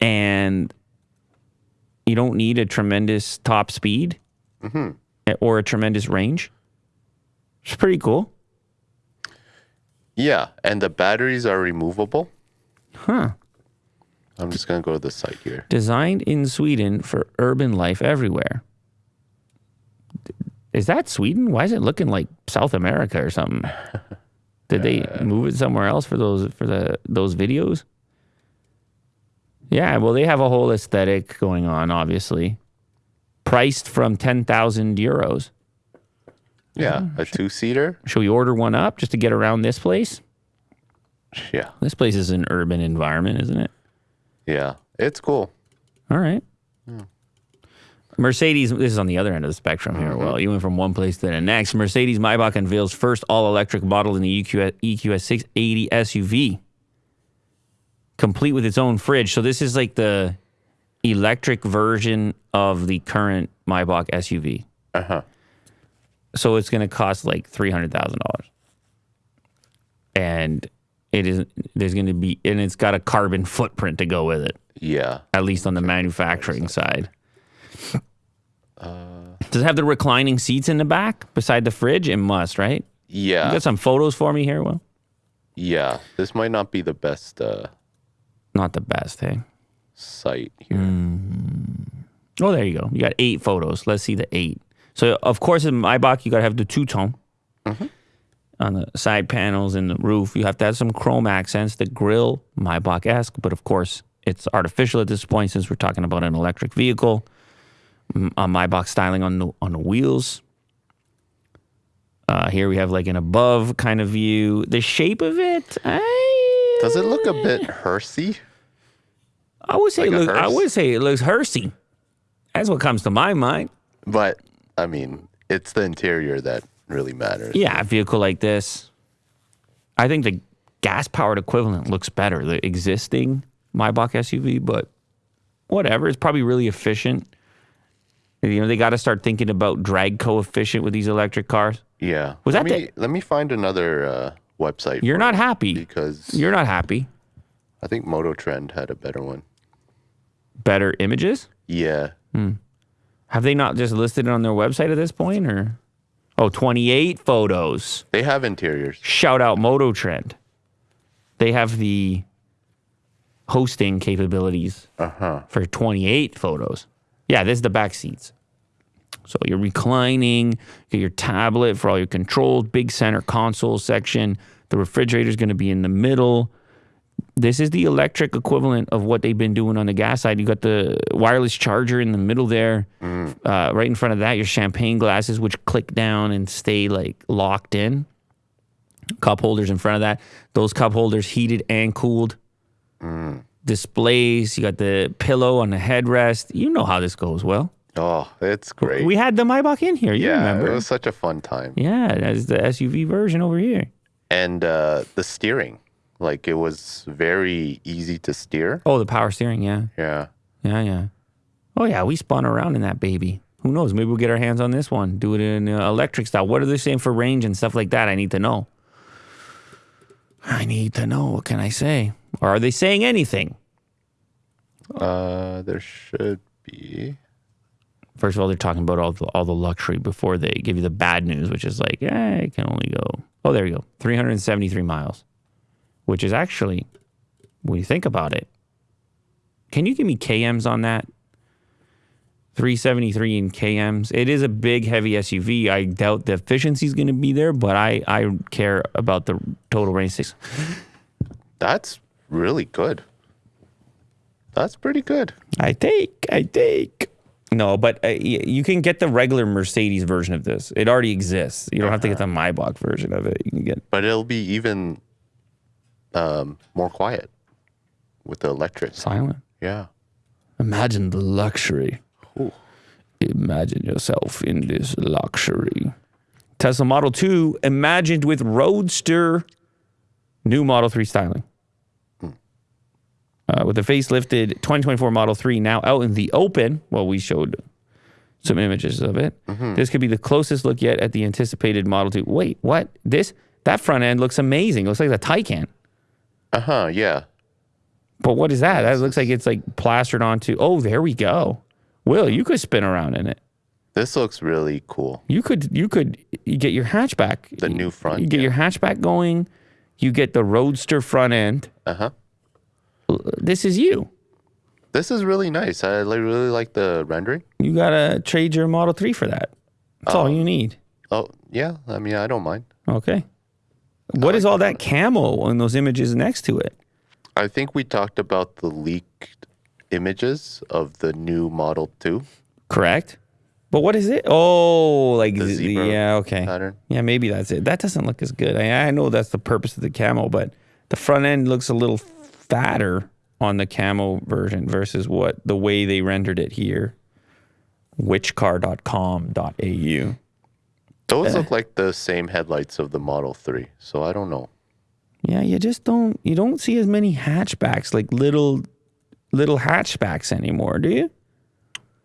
and you don't need a tremendous top speed mm-hmm. or a tremendous range. It's pretty cool. Yeah. And the batteries are removable. Huh. I'm just going to go to the site here. Designed in Sweden for urban life everywhere. Is that Sweden? Why is it looking like South America or something? *laughs* Did they move it somewhere else for those for the those videos? Yeah, well, they have a whole aesthetic going on, obviously. Priced from ten thousand euros. Yeah. A two seater. Should we order one up just to get around this place? Yeah. This place is an urban environment, isn't it? Yeah. It's cool. All right. Mercedes, this is on the other end of the spectrum here. Well, you went from one place to the next. Mercedes Maybach unveils first all electric model in the EQS, EQS 680 SUV, complete with its own fridge. So, this is like the electric version of the current Maybach SUV. Uh huh. So, it's going to cost like $300,000. And it is, there's going to be, and it's got a carbon footprint to go with it Yeah. at least on the manufacturing side. Does it have the reclining seats in the back beside the fridge? It must, right? Yeah. You got some photos for me here, Will? Yeah. This might not be the best uh, Not the best, hey? site here. Oh, there you go. You got eight photos. Let's see the eight. So, of course, in Maybach, you got to have the two tone on the side panels and the roof. You have to have some chrome accents, the grill, Maybach esque, but of course, it's artificial at this point since we're talking about an electric vehicle. Uh, Maybach styling on the on the wheels. Uh, here we have like an above kind of view. The shape of it, I, Does it look a bit Hersey? I would say like it look, I would say it looks hearsey. That's what comes to my mind. But I mean, it's the interior that really matters. Yeah, a vehicle like this. I think the gas powered equivalent looks better, the existing Maybach SUV, but whatever. It's probably really efficient. You know, they got to start thinking about drag coefficient with these electric cars. Yeah. Was let that me let me find another uh, website. You're not happy. because You're not happy. I think MotorTrend had a better one. Better images? Yeah. Have they not just listed it on their website at this point or Oh, 28 photos. They have interiors. Shout out MotorTrend. They have the hosting capabilities Uh huh. for 28 photos. Yeah, this is the back seats. So you're reclining, get your tablet for all your controls, big center console section. The refrigerator is going to be in the middle. This is the electric equivalent of what they've been doing on the gas side. You got the wireless charger in the middle there. Uh, right in front of that, your champagne glasses, which click down and stay like locked in. Cup holders in front of that. Those cup holders heated and cooled. Displays. You got the pillow on the headrest. You know how this goes. Well, Oh, it's great. we had the Maybach in here. You yeah, remember? it was such a fun time. yeah, as the SUV version over here. And uh, the steering, like it was very easy to steer. Oh, the power steering. Yeah. Yeah. Yeah, yeah. Oh, yeah. We spun around in that baby. Who knows? Maybe we'll get our hands on this one. Do it in uh, electric style. What are they saying for range and stuff like that? I need to know. I need to know. What can I say? Or are they saying anything? Uh, there should be. First of all, they're talking about all the, all the luxury before they give you the bad news, which is like, yeah, it can only go. Oh, there you go. 373 miles, which is actually, when you think about it, can you give me KMs on that? 373 in KMs. It is a big, heavy SUV. I doubt the efficiency is going to be there, but I, I care about the total range. That's really good. That's pretty good. I take, I take. No, but uh, you can get the regular Mercedes version of this. It already exists. You don't have to get the Maybach version of it. You can get But it'll be even um, more quiet with the electric. silent. Yeah. Imagine the luxury. Ooh. Imagine yourself in this luxury. Tesla Model 2 imagined with Roadster new Model 3 styling. Uh, with the facelifted 2024 Model 3 now out in the open, well, we showed some images of it. This could be the closest look yet at the anticipated Model 2. Wait, what? This that front end looks amazing. It looks like a Taycan. Uh huh. Yeah. But what is that? That looks like it's like plastered onto. Oh, there we go. Will, you could spin around in it. This looks really cool. You could you could you get your hatchback. The new front, You get yeah. your hatchback going. You get the roadster front end. Uh huh. This is you. This is really nice. I really like the rendering. You gotta trade your Model Three for that. That's all you need. Oh, yeah. I mean, I don't mind. Okay. What is all that camo on those images next to it? I think we talked about the leaked images of the new Model 2 Correct. But what is it? Oh, like The the- zebra yeah, okay. pattern. Yeah, maybe that's it. That doesn't look as good. I, I know that's the purpose of the camo, but the front end looks a little fatter on the camo version versus what the way they rendered it here. Whichcar.com.au. Those look like the same headlights of the Model 3. So I don't know. Yeah, you just don't you don't see as many hatchbacks like little little hatchbacks anymore, do you?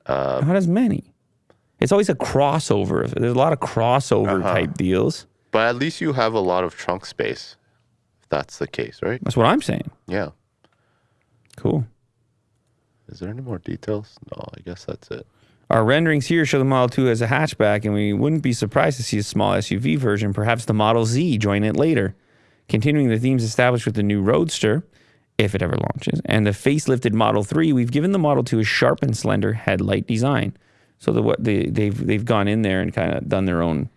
Uh, Not as many. It's always a crossover. There's a lot of crossover Uh-huh. type deals. But at least you have a lot of trunk space. If that's the case, right? That's what I'm saying. Yeah. Cool. Is there any more details? No, I guess that's it. Our renderings here show the Model 2 as a hatchback, and we wouldn't be surprised to see a small SUV version, perhaps the Model Z, join it later. Continuing the themes established with the new Roadster, if it ever launches, and the facelifted Model 3, we've given the Model 2 a sharp and slender headlight design. So the, what they, they've they've gone in there and kind of done their own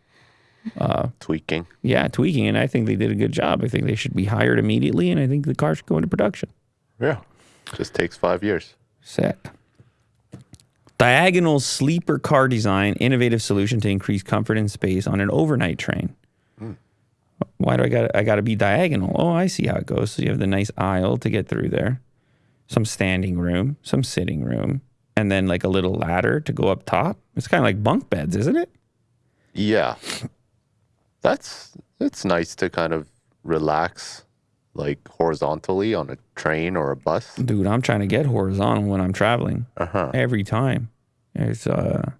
uh, Tweaking. yeah tweaking, and I think they did a good job. I think they should be hired immediately, and I think the car should go into production. Yeah. Just takes five years. Set. Diagonal sleeper car design, innovative solution to increase comfort and space on an overnight train. Why do I got I got to be diagonal? Oh, I see how it goes. So you have the nice aisle to get through there, some standing room, some sitting room, and then like a little ladder to go up top. It's kind of like bunk beds, isn't it? Yeah. That's it's nice to kind of relax like horizontally on a train or a bus. Dude, I'm trying to get horizontal when I'm traveling Uh-huh. every time. It's uh,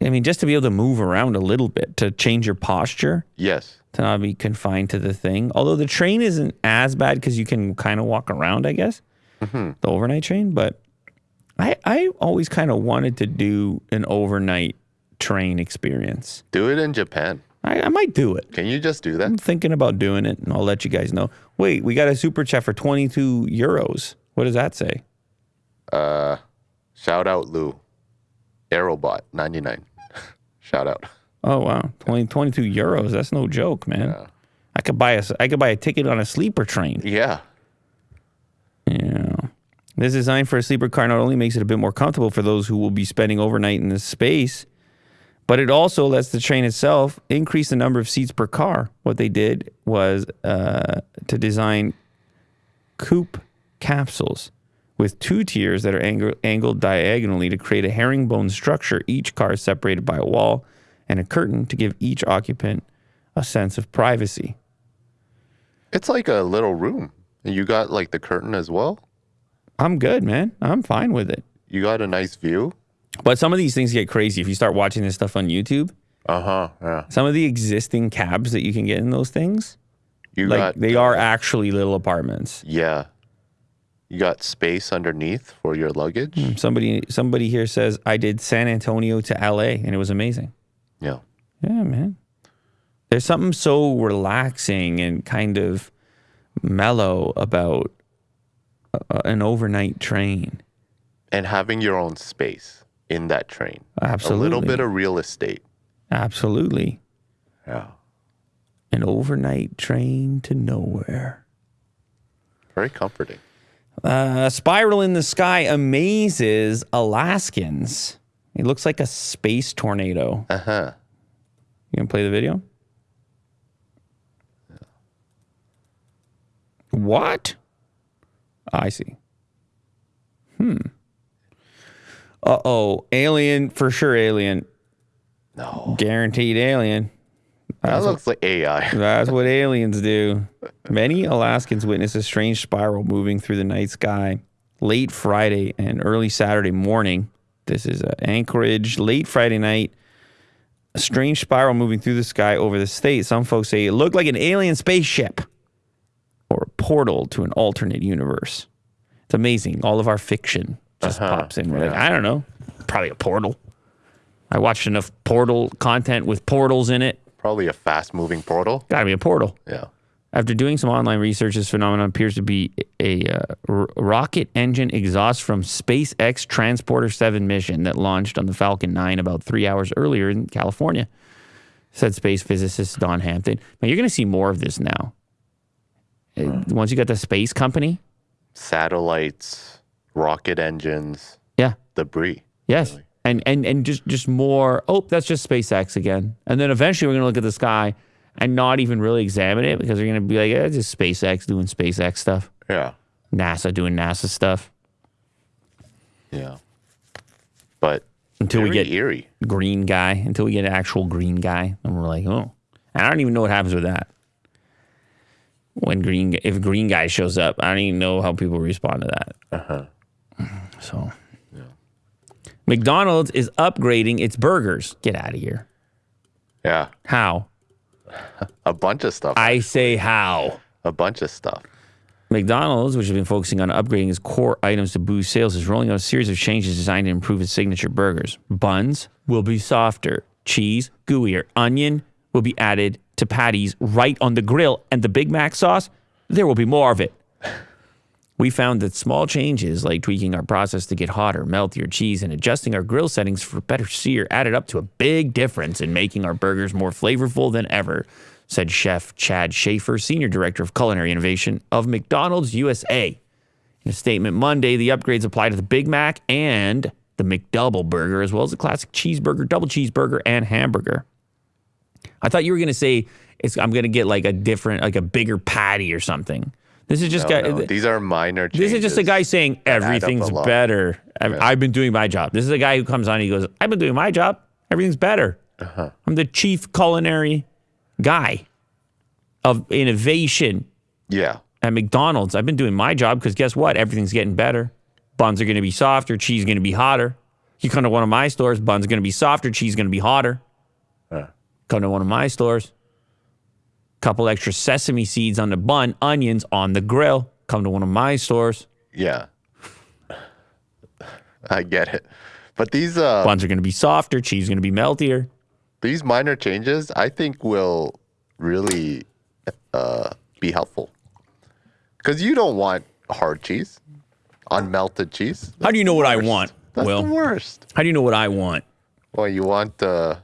I mean, just to be able to move around a little bit to change your posture. Yes. to not be confined to the thing. Although the train isn't as bad because you can kind of walk around, I guess, the overnight train. But I, I always kind of wanted to do an overnight train experience. Do it in Japan. I, I might do it. Can you just do that? I'm thinking about doing it, and I'll let you guys know. Wait, we got a super chat for 22 euros. What does that say? Uh shout out Lou. Aerobot 99. *laughs* Shout out. Oh wow, 20, 22 euros. That's no joke, man. I could buy a I could buy a ticket on a sleeper train. Yeah. Yeah. This design for a sleeper car not only makes it a bit more comfortable for those who will be spending overnight in this space, but it also lets the train itself increase the number of seats per car. What they did was uh, to design coupe capsules with two tiers that are ang- angled diagonally to create a herringbone structure. Each car is separated by a wall and a curtain to give each occupant a sense of privacy. It's like a little room. And you got like the curtain as well. I'm good, man. I'm fine with it. You got a nice view. But some of these things get crazy if you start watching this stuff on YouTube. Uh huh. Yeah. Some of the existing cabs that you can get in those things, You like got they are actually little apartments. Yeah. You got space underneath for your luggage. Hmm, somebody somebody here says I did San Antonio to LA and it was amazing. Yeah. Yeah, man. There's something so relaxing and kind of mellow about a- an overnight train. And having your own space in that train. Absolutely. A little bit of real estate. Absolutely. Yeah. An overnight train to nowhere. Very comforting. Uh, a spiral in the sky amazes Alaskans. It looks like a space tornado. Uh huh. You gonna play the video? What? I see. Hmm. Uh oh. Alien, for sure, alien. No. Guaranteed alien. That looks like AI. *laughs* That's what aliens do. Many Alaskans witnessed a strange spiral moving through the night sky late Friday and early Saturday morning. This is uh, Anchorage, late Friday night. A strange spiral moving through the sky over the state. Some folks say it looked like an alien spaceship or a portal to an alternate universe. It's amazing. All of our fiction just pops in. We're like, I don't know. Probably a portal. I watched enough portal content with portals in it. Probably a fast moving portal. Gotta be a portal. Yeah. After doing some online research, this phenomenon appears to be a uh, r- rocket engine exhaust from SpaceX Transporter 7 mission that launched on the Falcon 9 about three hours earlier in California, said space physicist Don Hampton. Now, you're going to see more of this now. Uh, Once you got the space company, Satellites, rocket engines, yeah, debris. yes. And, and, and just, just more, oh, that's just SpaceX again. And then eventually we're going to look at the sky and not even really examine it because we're going to be like, eh, it's just SpaceX doing SpaceX stuff. Yeah. NASA doing NASA stuff Yeah. But until we get eerie. green guy, until we get an actual green guy, and we're like, oh, and I don't even know what happens with that. When green, if green guy shows up, I don't even know how people respond to that. Uh-huh. So, McDonald's is upgrading its burgers. Get out of here. Yeah. How? *laughs* A bunch of stuff. I say how. a bunch of stuff. McDonald's, which has been focusing on upgrading its core items to boost sales, is rolling out a series of changes designed to improve its signature burgers. Buns will be softer, cheese gooier, onion will be added to patties right on the grill, and the Big Mac sauce, there will be more of it. We found that small changes like tweaking our process to get hotter, meltier cheese, and adjusting our grill settings for better sear added up to a big difference in making our burgers more flavorful than ever, said Chef Chad Schafer, Senior Director of Culinary Innovation of McDonald's USA. In a statement Monday, the upgrades apply to the Big Mac and the McDouble burger, as well as the classic cheeseburger, double cheeseburger, and hamburger. I thought you were going to say it's, I'm going to get like a different, like a bigger patty or something. This is just No, guy, no, These are minor changes. this is just a guy saying add up a everything's better. I've, I've been doing my job. This is a guy who comes on. and He goes, "I've been doing my job. Everything's better. Uh-huh. I'm the chief culinary guy of innovation Yeah. at McDonald's. I've been doing my job because guess what? Everything's getting better. Buns are going to be softer. Cheese is going to be hotter. You come to one of my stores, buns are going to be softer. Cheese is going to be hotter. Uh, Come to one of my stores. Couple extra sesame seeds on the bun, onions on the grill. Come to one of my stores. yeah. *laughs* I get it. But these uh Buns are going to be softer. Cheese is going to be meltier. these minor changes I think will really uh be helpful. Cuz you don't want hard cheese, unmelted cheese. How do you know what I want? That's Well- the worst. How do you know what I want? Well, you want uh,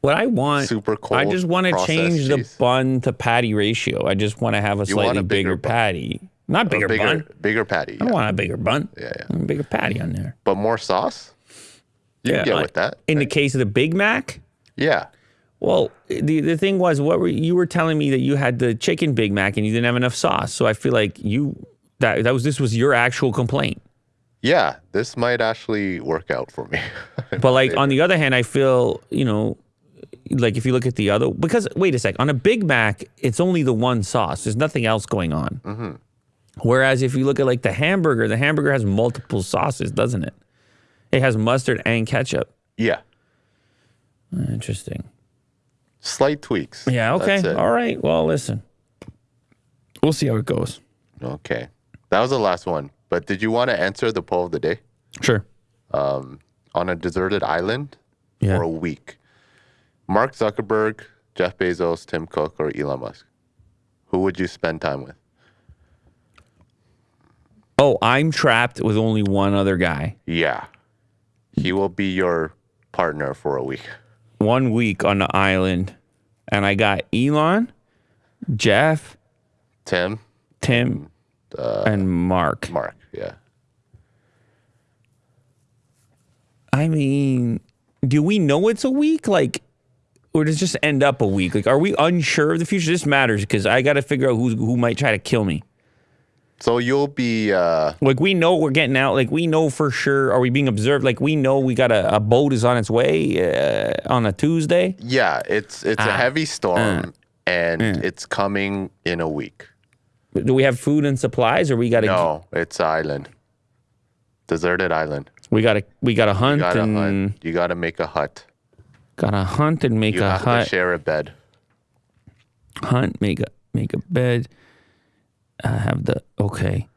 What I want, Super I just want to change the bun to patty ratio. I just want to have a You slightly a bigger, bigger patty. Not bigger, bigger, bun. bigger patty. I Yeah. want a bigger bun. yeah, yeah. I a bigger patty on there. But more sauce. You can get I- with that. In the case of the Big Mac, Yeah. well, the the thing was, what were you were telling me that you had the chicken Big Mac and you didn't have enough sauce. So I feel like you that that was this was your actual complaint. Yeah. This might actually work out for me. *laughs* But like on the other hand, I feel you know, like if you look at the other because wait a sec, on a Big Mac, it's only the one sauce. There's nothing else going on. Mm-hmm. Whereas if you look at like the hamburger, the hamburger has multiple sauces, doesn't it? It has mustard and ketchup. yeah. Interesting. Slight tweaks. Yeah. Okay. All right. Well, listen. We'll see how it goes. Okay. That was the last one. But did you want to answer the poll of the day? Sure. On a deserted island Yeah. for a week. Mark Zuckerberg, Jeff Bezos, Tim Cook, or Elon Musk? Who would you spend time with? Oh, I'm trapped with only one other guy. Yeah. He will be your partner for a week. One week on the island, and I got Elon, Jeff, Tim, Tim, and uh, Mark. Mark. Yeah. I mean, do we know it's a week? Like, or does just end up a week? Like, are we unsure of the future? This matters because I got to figure out who who might try to kill me. So you'll be uh Like, we know we're getting out. Like, we know for sure. Are we being observed? Like, we know we got a, a boat is on its way uh, on a Tuesday. yeah, it's it's Ah. a heavy storm and Mm. it's coming in a week. Do we have food and supplies, or we got to No, it's island. Deserted island. we got to we got to hunt You gotta and hunt. You gotta make a hut. Gotta hunt and make You a have hut. to share a bed. hunt, make a make a bed. I have the okay.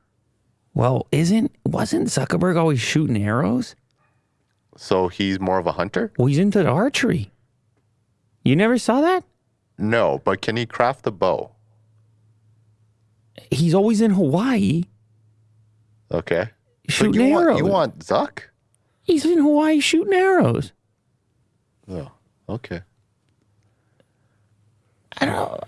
Well, isn't wasn't Zuckerberg always shooting arrows? So he's more of a hunter? Well, he's into the archery. You never saw that? No, but can he craft a bow? He's always in Hawaii Okay. Shooting you arrows. want you want Zuck? He's in Hawaii shooting arrows. Oh, okay. I don't.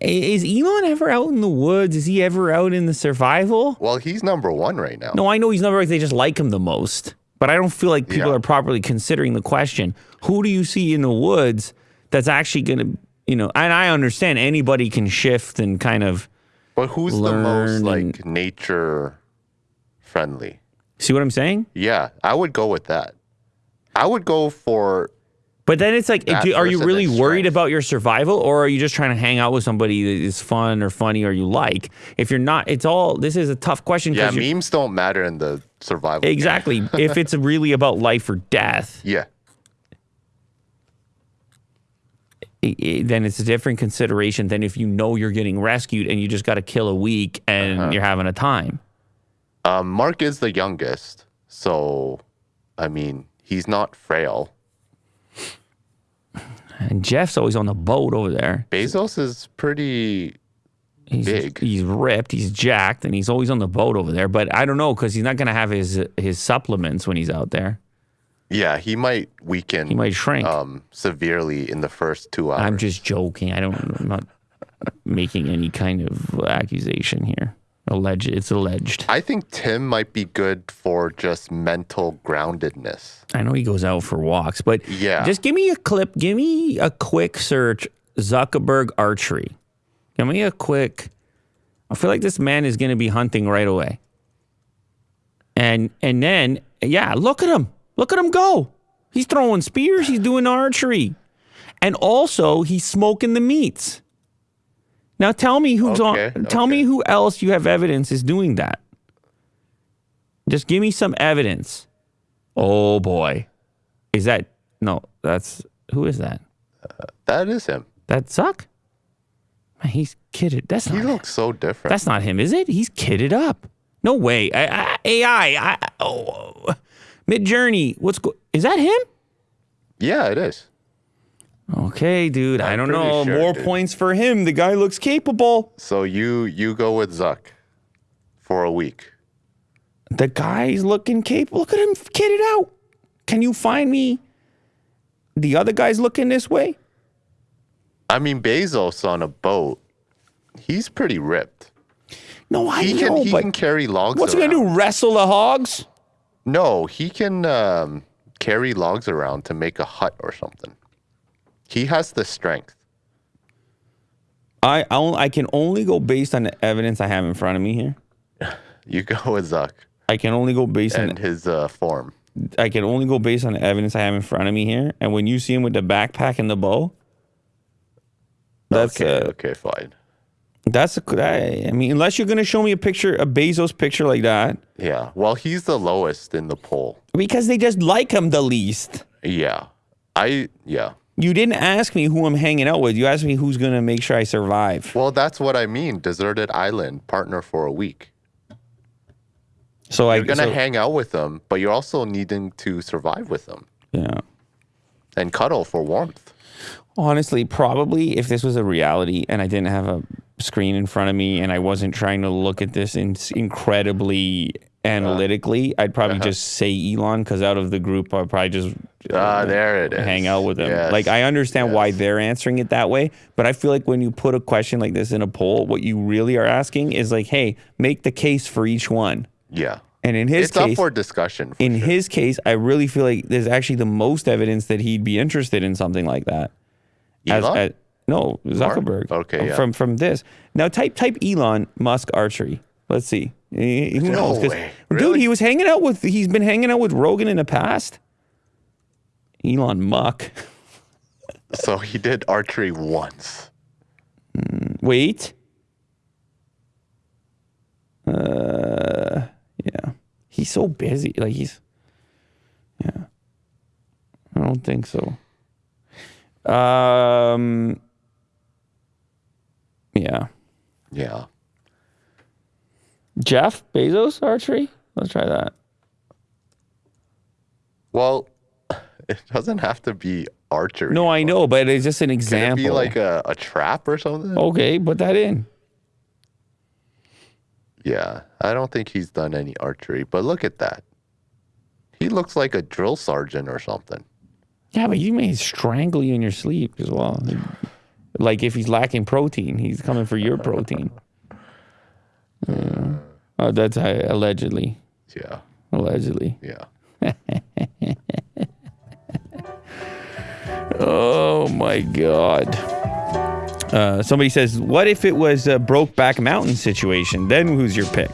Is Elon ever out in the woods? Is he ever out in the survival? Well, he's number one right now. No, I know he's number one. they just like him the most, but I don't feel like people Yeah. are properly considering the question. Who do you see in the woods that's actually going to, you know, and I understand anybody can shift and kind of But who's the most like nature friendly? see what I'm saying? Yeah, I would go with that. I would go for But then it's like, do, are you really worried strength. about your survival or are you just trying to hang out with somebody that is fun or funny or you like? If you're not, it's all, this is a tough question. yeah. Memes don't matter in the survival. game. Exactly. *laughs* if it's really about life or death, Yeah, i- i- then it's a different consideration than if you know you're getting rescued and you just got to kill a week and Uh-huh. you're having a time. um, Mark is the youngest, so I mean he's not frail. And Jeff's always on the boat over there. Bezos is pretty. He's Big. he's ripped, he's jacked, and he's always on the boat over there. But I don't know because he's not going to have his his supplements when he's out there. Yeah, he might weaken. He might shrink. um, severely in the first two hours. I'm just joking. I don't. I'm not making any kind of accusation here. Alleged. It's alleged. I think Tim might be good for just mental groundedness. I know he goes out for walks, but Yeah. just give me a clip. Give me a quick search. Zuckerberg archery. Give me a quick. I feel like this man is going to be hunting right away. And and then yeah, look at him. Look at him go. He's throwing spears. He's doing archery, and also he's smoking the meats. Now tell me who's Okay, on. Tell me who else you have evidence is doing that. Just give me some evidence. Oh boy. Is that no, that's who is that? Uh, that is him. That Zuck? Man, he's kidded. That's not. He looks so different. that's not him, is it? He's kidded up. No way. I, I, AI. I, oh, Midjourney. What's go- is that him? yeah, it is. Okay, dude. I I'm don't know. sure, More dude. points for him. The guy looks capable. So you you go with Zuck for a week. The guy's looking capable. Look at him kid it out. Can you find me the other guy's looking this way? I mean, Bezos on a boat, he's pretty ripped. No, I He know, can he but can carry logs. what's he gonna do? Wrestle the hogs? No, he can um, carry logs around to make a hut or something. He has the strength. I I, only, I can only go based on the evidence I have in front of me here. *laughs* You go with Zuck I can only go based on his uh, form. I can only go based on the evidence I have in front of me here. And when you see him with the backpack and the bow, that's okay, uh, okay, fine. that's a, I I mean, unless you're gonna show me a picture, a Bezos picture like that, Yeah. Well, he's the lowest in the poll. because they just like him the least. Yeah. I yeah. You didn't ask me who I'm hanging out with. You asked me who's gonna make sure I survive. Well, that's what I mean. Deserted island, partner for a week. So I You're gonna so- hang out with them, but you're also needing to survive with them yeah. and cuddle for warmth. Honestly, probably if this was a reality and I didn't have a screen in front of me and I wasn't trying to look at this in, incredibly analytically, I'd probably Uh-huh. just say Elon because out of the group, I'd probably just Ah, there it is. hang out with him. Yes. Like I understand why they're answering it that way, but I feel like when you put a question like this in a poll, what you really are asking is like, hey, make the case for each one. Yeah. And in his case It's up for discussion. for in sure. his case, I really feel like there's actually the most evidence that he'd be interested in something like that. Elon? as- no, Zuckerberg. Okay, yeah. From from this. Now type type Elon Musk archery. Let's see. Eh, Who knows? 'Cause, way. Dude, Really? he was hanging out with he's been hanging out with Rogan in the past. Elon Muck. *laughs* so he did archery once. Wait. Uh, yeah. He's so busy. Like he's. Yeah. I don't think so. Um. Yeah. Yeah. Jeff Bezos archery. Let's try that. Well, *laughs* it doesn't have to be archery. No, I know, but it's just an Can it example. be like a, a trap or something? okay, put that in. Yeah. I don't think he's done any archery, but look at that. He looks like a drill sergeant or something. Yeah, but you may strangle you in your sleep as well. Like if he's lacking protein, he's coming for your protein. *laughs* Yeah. Oh, that's uh, allegedly. Yeah. Allegedly. Yeah. *laughs* Oh my god. Uh, somebody says, "What if it was a Brokeback Mountain situation? Then who's your pick?"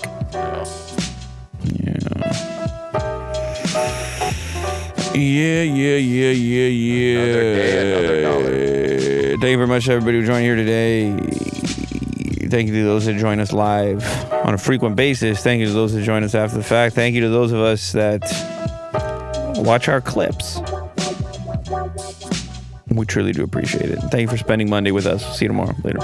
Yeah, yeah, yeah, yeah, yeah. Another day, another. Thank you very much, everybody who joined here today. Thank you to those that join us live on a frequent basis. Thank you to those that join us after the fact. Thank you to those of us that watch our clips. We truly do appreciate it. Thank you for spending Monday with us. See you tomorrow. Later.